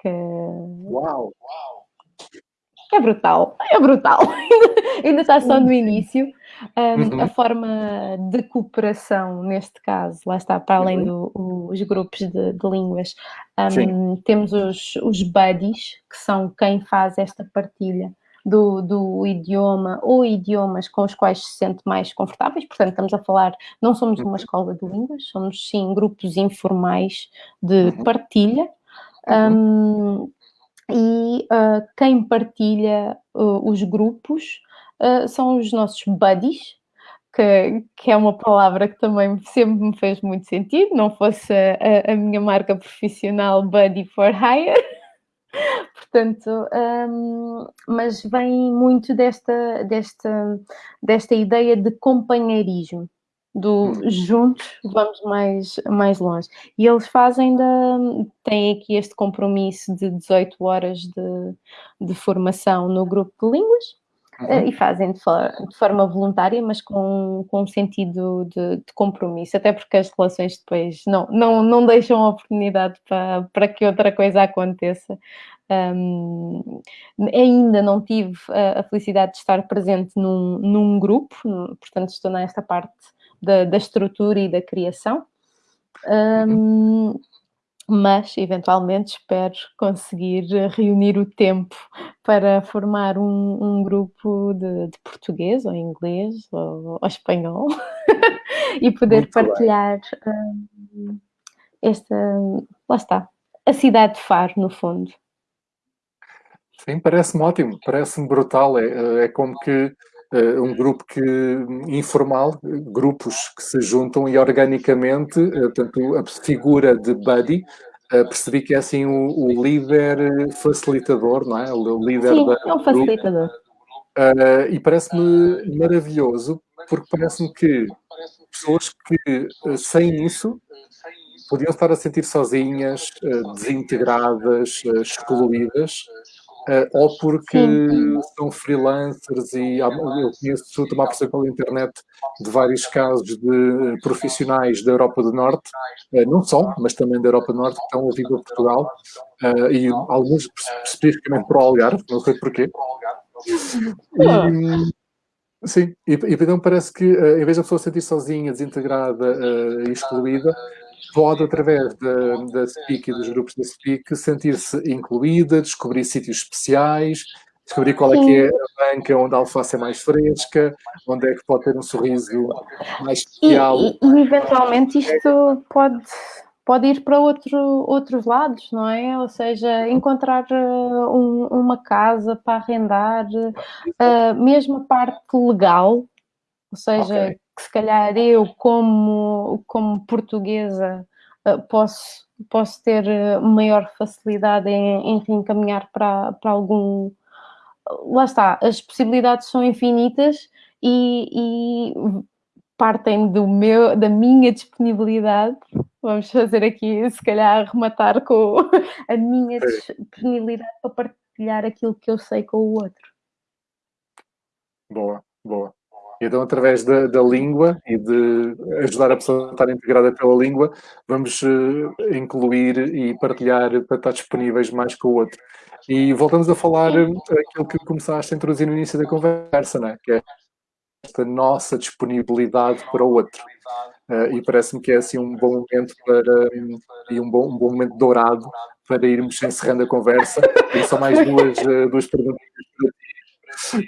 Que... Uau! É brutal, é brutal. Ainda está só no início. Um, uhum. A forma de cooperação, neste caso, lá está, para além dos uhum. do, grupos de, de línguas, um, temos os, os buddies, que são quem faz esta partilha do, do idioma ou idiomas com os quais se sente mais confortáveis. Portanto, estamos a falar, não somos uma uhum. escola de línguas, somos sim grupos informais de uhum. partilha. Um, e uh, quem partilha uh, os grupos uh, são os nossos buddies, que, que, é uma palavra que também sempre me fez muito sentido, não fosse a, a minha marca profissional Buddy for Hire. Portanto, um, mas vem muito desta, desta, desta ideia de companheirismo, do hum. juntos vamos mais, mais longe. E eles fazem, da, têm aqui este compromisso de 18 horas de, de formação no grupo de línguas, Uhum. E fazem de, for de, forma voluntária, mas com, com um sentido de, de, compromisso, até porque as relações depois não, não, não deixam oportunidade para, para que outra coisa aconteça. Um, ainda não tive a, a, felicidade de estar presente num, num grupo, portanto estou nesta parte da, da estrutura e da criação. Um, uhum mas eventualmente espero conseguir reunir o tempo para formar um, um grupo de, de, português ou inglês ou, ou espanhol e poder Muito partilhar um, esta, lá está, a cidade de Faro, no fundo. Sim, parece-me ótimo, parece-me brutal. É, é como que uh, um grupo que, informal, grupos que se juntam e organicamente, uh, portanto, a figura de Buddy, uh, percebi que é assim o, o, líder facilitador, não é? O líder Sim, da, é um facilitador. Uh, e parece-me maravilhoso, porque parece-me que pessoas que, sem isso, podiam estar a sentir sozinhas, desintegradas, excluídas, Uh, ou porque Sim. são freelancers e eu conheço, tomar por pela internet de vários casos de profissionais da Europa do Norte, uh, não só, mas também da Europa do Norte, que estão a vir a Portugal, uh, e alguns especificamente para o Algarve, não sei porquê. E, sim, e, e então parece que em vez da pessoa se sentir sozinha, desintegrada e excluída, pode, através da, da SPIC e dos grupos da SPIC, sentir-se incluída, descobrir sítios especiais, descobrir qual é que é a banca onde a alface é mais fresca, onde é que pode ter um sorriso mais especial. E, e, e eventualmente isto pode, pode ir para outro, outros lados, não é? Ou seja, encontrar uh, um, uma casa para arrendar, uh, mesmo a parte legal, ou seja, okay que se calhar eu, como, como portuguesa, eh, posso, posso ter eh, maior facilidade em, em reencaminhar para, para algum. Lá está, as possibilidades são infinitas e, e partem do meu, da minha disponibilidade. Vamos fazer aqui, se calhar, rematar com a minha disponibilidade para partilhar aquilo que eu sei com o outro. Boa, boa. Então, através da, da, língua e de ajudar a pessoa a estar integrada pela língua, vamos uh, incluir e partilhar para estar disponíveis mais com o outro. E voltamos a falar uh, aquilo que começaste a introduzir no início da conversa, né? que é esta nossa disponibilidade para o outro. Uh, e parece-me que é assim um bom momento para um, e um bom, um bom momento dourado para irmos encerrando a conversa. E só mais duas, duas perguntinhas.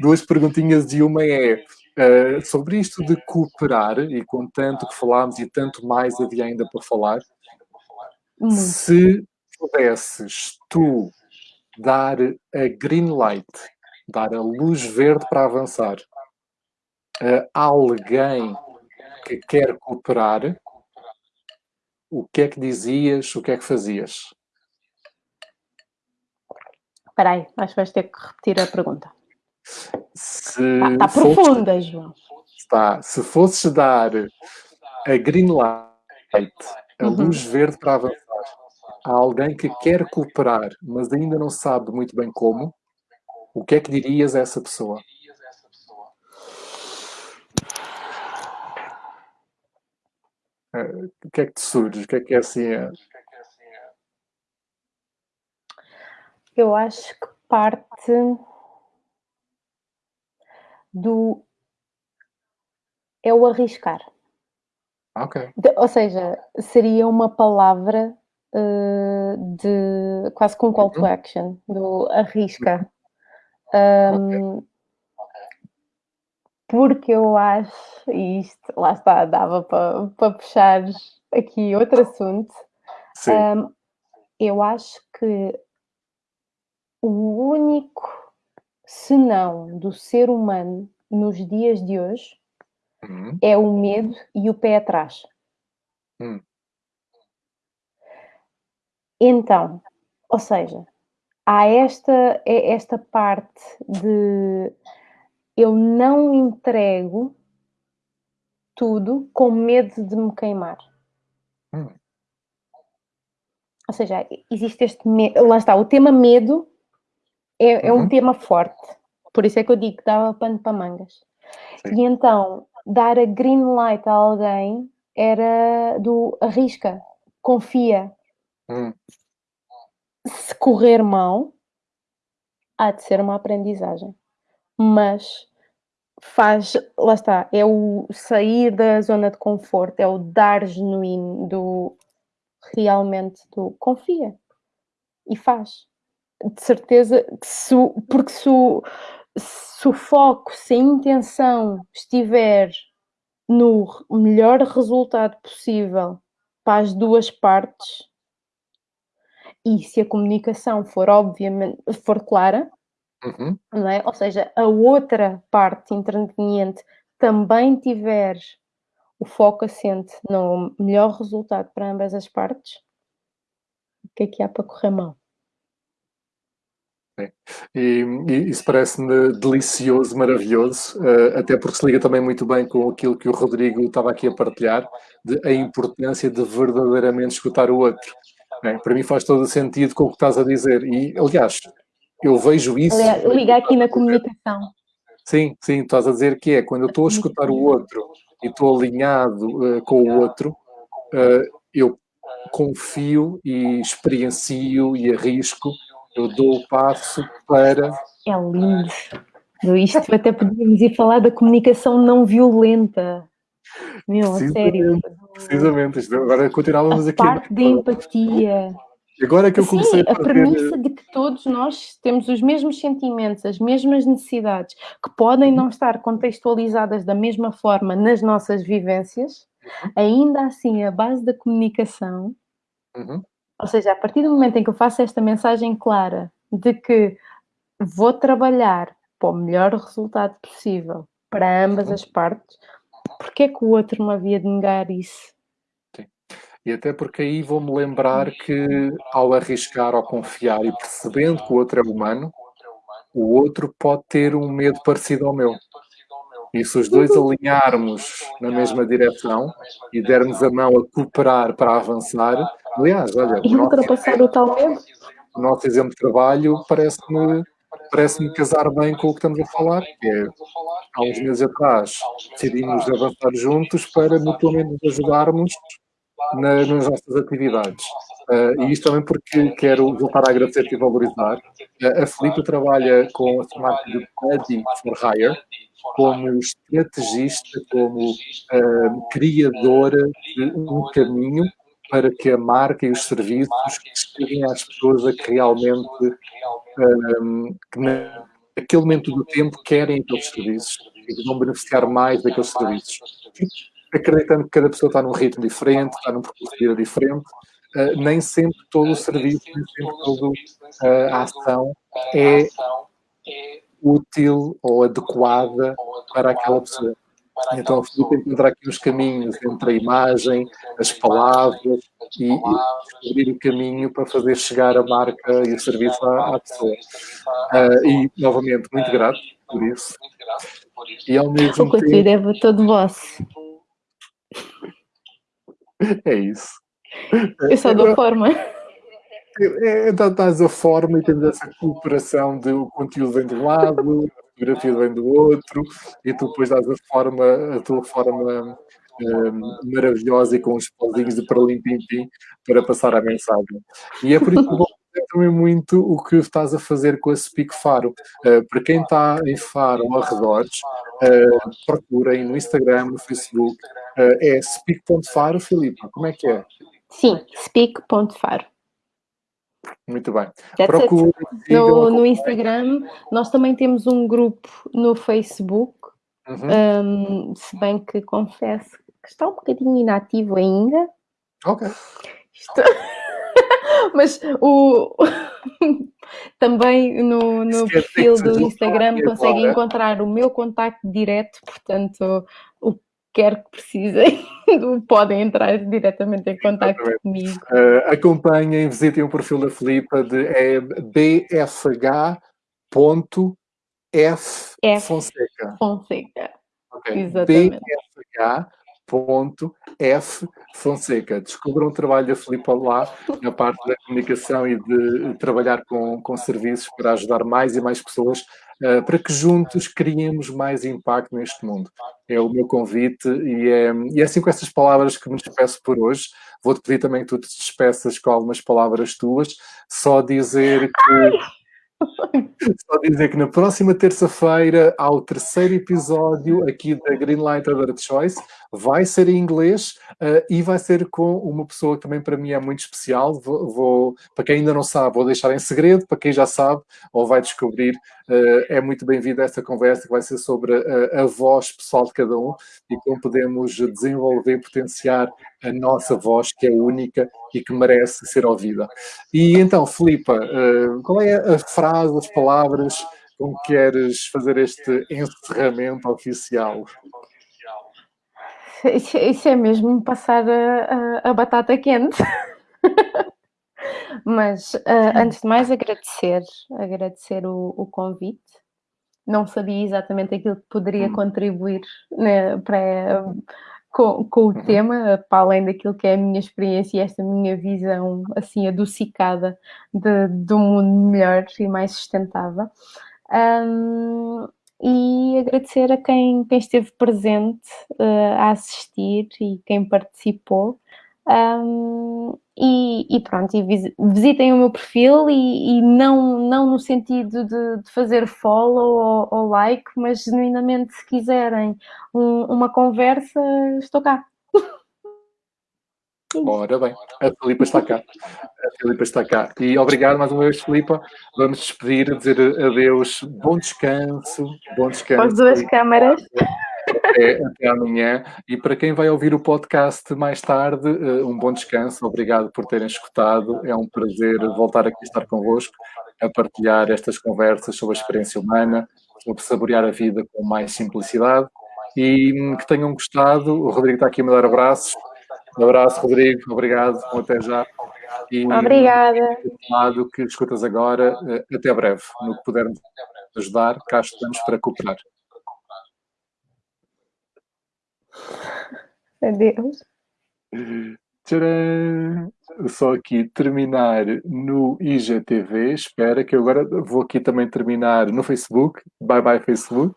Duas perguntinhas e uma é Uh, sobre isto de cooperar, e com tanto que falámos e tanto mais havia ainda para falar, se pudesses tu dar a green light, dar a luz verde para avançar a alguém que quer cooperar, o que é que dizias, o que é que fazias? Espera aí, acho que vais ter que repetir a pergunta. Está tá profunda, João. Está. Se fosses dar a green light, a uhum. luz verde para avançar, a alguém que quer cooperar, mas ainda não sabe muito bem como, o que é que dirias a essa pessoa? Eh, o que é que te surge? O que é que é assim? É? Eu acho que parte do é o arriscar. Ok. De, ou seja, seria uma palavra uh, de quase com call to uhum. action, do arrisca. Um, okay. Porque eu acho, e isto lá está, dava para, para puxar aqui outro assunto. Um, eu acho que o único senão do ser humano nos dias de hoje uhum. é o medo e o pé atrás. Uhum. Então, ou seja, há esta, é esta parte de eu não entrego tudo com medo de me queimar. Hum. Ou seja, existe este medo. Lá está, o tema medo é, é um uhum. tema forte. Por isso é que eu digo que dava pano para mangas. Sim. E então, dar a green light a alguém era do arrisca, confia. Hum. Se correr mal, há de ser uma aprendizagem. Mas faz, lá está, é o sair da zona de conforto, é o dar genuíno do realmente do confia e faz de certeza que se, porque se o, se o foco, se a intenção estiver no melhor resultado possível para as duas partes, e se a comunicação for obviamente for clara, uhum. não é? ou seja, a outra parte interveniente também tiver o foco assente no melhor resultado para ambas as partes, o que é que há para correr mal? E, e, isso parece-me delicioso, maravilhoso, uh, até porque se liga também muito bem com aquilo que o Rodrigo estava aqui a partilhar, de a importância de verdadeiramente escutar o outro. É, para mim faz todo o sentido com o que estás a dizer. E, aliás, eu vejo isso. Aliás, liga aqui na comunicação. Sim, sim, estás a dizer que é quando eu estou a escutar o outro e estou alinhado uh, com o outro, uh, eu confio e experiencio e arrisco eu dou o passo para. É lindo. Isto até podíamos ir falar da comunicação não violenta. Meu, a sério. Precisamente. Agora continuávamos a aqui. Parte da empatia. Agora que eu comecei Sim, a, a premissa de que todos nós temos os mesmos sentimentos, as mesmas necessidades, que podem não estar contextualizadas da mesma forma nas nossas vivências, uhum. ainda assim, a base da comunicação uhum. Ou seja, a partir do momento em que eu faço esta mensagem clara de que vou trabalhar para o melhor resultado possível para ambas as partes, porque é que o outro me havia de negar isso? Sim. E até porque aí vou-me lembrar que ao arriscar ou confiar e percebendo que o outro é humano, o outro pode ter um medo parecido ao meu. E se os dois alinharmos na mesma direção e dermos a mão a cooperar para avançar, aliás, olha, e ultrapassar o tal medo. O nosso exemplo de trabalho parece-me parece-me casar bem com o que estamos a falar, que é, há uns meses atrás decidimos avançar juntos para mutuamente nos ajudarmos na, nas nossas atividades. Uh, e isto também porque quero voltar a agradecer e valorizar. Uh, a Felipe trabalha com a marca de Ready for Hire, como estrategista, como uh, criadora de um caminho para que a marca e os serviços cheguem às pessoas a que realmente, um, que naquele momento do tempo, querem aqueles serviços e que vão beneficiar mais daqueles serviços. Acreditando que cada pessoa está num ritmo diferente, está num percurso diferente, uh, nem sempre todo o serviço, nem sempre toda uh, a ação é útil ou adequada para aquela pessoa. Então, a Filipe encontrar aqui os caminhos entre a imagem, as palavras e, e, descobrir o caminho para fazer chegar a marca e o serviço à, à pessoa. Uh, e, novamente, muito grato por isso. E ao mesmo o tempo... é todo vosso. É isso. Eu só dou forma. É, então estás a forma e temos essa cooperação de o conteúdo vem de um lado, a fotografia vem do outro, e tu depois dás a forma, a tua forma um, maravilhosa e com os pauzinhos de paralim pim pim para passar a mensagem. E é por isso que vou também muito o que estás a fazer com a Speak Faro. Uh, para quem está em Faro ou arredores, uh, procurem no Instagram, no Facebook, uh, é speak.faro, Filipe, como é que é? Sim, speak.faro. Muito bem. Procure, no, no, Instagram, nós também temos um grupo no Facebook, uhum. um, se bem que confesso que está um bocadinho inativo ainda. Ok. Isto... Mas o... também no, no perfil do Instagram conseguem encontrar o meu contacto direto, portanto, quer que precisem, podem entrar diretamente em contato comigo. Uh, acompanhem, visitem o perfil da Filipa de é bfh.ffonseca. Fonseca. Okay. Exatamente. bfh.ffonseca. Descubram o trabalho da Filipa lá, na parte da comunicação e de trabalhar com, com serviços para ajudar mais e mais pessoas uh, para que juntos criemos mais impacto neste mundo. É o meu convite e é, e é assim com estas palavras que me despeço por hoje. Vou-te pedir também que tu te despeças com algumas palavras tuas, só dizer que... Só dizer que na próxima terça-feira há o terceiro episódio aqui da Greenlight Other Choice. Vai ser em inglês uh, e vai ser com uma pessoa que também para mim é muito especial. Vou, vou, para quem ainda não sabe, vou deixar em segredo. Para quem já sabe ou vai descobrir, uh, é muito bem-vindo a esta conversa que vai ser sobre a, a voz pessoal de cada um e como podemos desenvolver e potenciar a nossa voz, que é única e que merece ser ouvida. E então, Filipa, qual é a frase, as palavras com que queres fazer este encerramento oficial? Isso é mesmo passar a, a, a batata quente. Mas uh, antes de mais agradecer, agradecer o, o, convite. Não sabia exatamente aquilo que poderia hum. contribuir né, para, com, com, o uhum. tema, para além daquilo que é a minha experiência e esta minha visão assim adocicada de, de um mundo melhor e mais sustentável. Um, e agradecer a quem, quem esteve presente uh, a assistir e quem participou. Um, e, e, pronto, e visitem o meu perfil e, e não, não no sentido de, de fazer follow ou, ou, like, mas genuinamente se quiserem um, uma conversa, estou cá. Ora bem, a Filipa está cá. A Filipa está cá. E obrigado mais uma vez, Filipa. Vamos despedir, dizer adeus, bom descanso, bom descanso. As duas câmaras. Até, até amanhã. E para quem vai ouvir o podcast mais tarde, eh, um bom descanso. Obrigado por terem escutado. É um prazer voltar aqui a estar convosco, a partilhar estas conversas sobre a experiência humana, sobre saborear a vida com mais simplicidade. E hum, que tenham gostado. O Rodrigo está aqui a me dar abraços. Um abraço, Rodrigo. Obrigado. Até já. E, Obrigada. lado que escutas agora, eh, até breve. No que pudermos ajudar, cá estamos para cooperar. Adeus. Tcharam! Só aqui terminar no IGTV. Espera que eu agora vou aqui também terminar no Facebook. Bye bye, Facebook.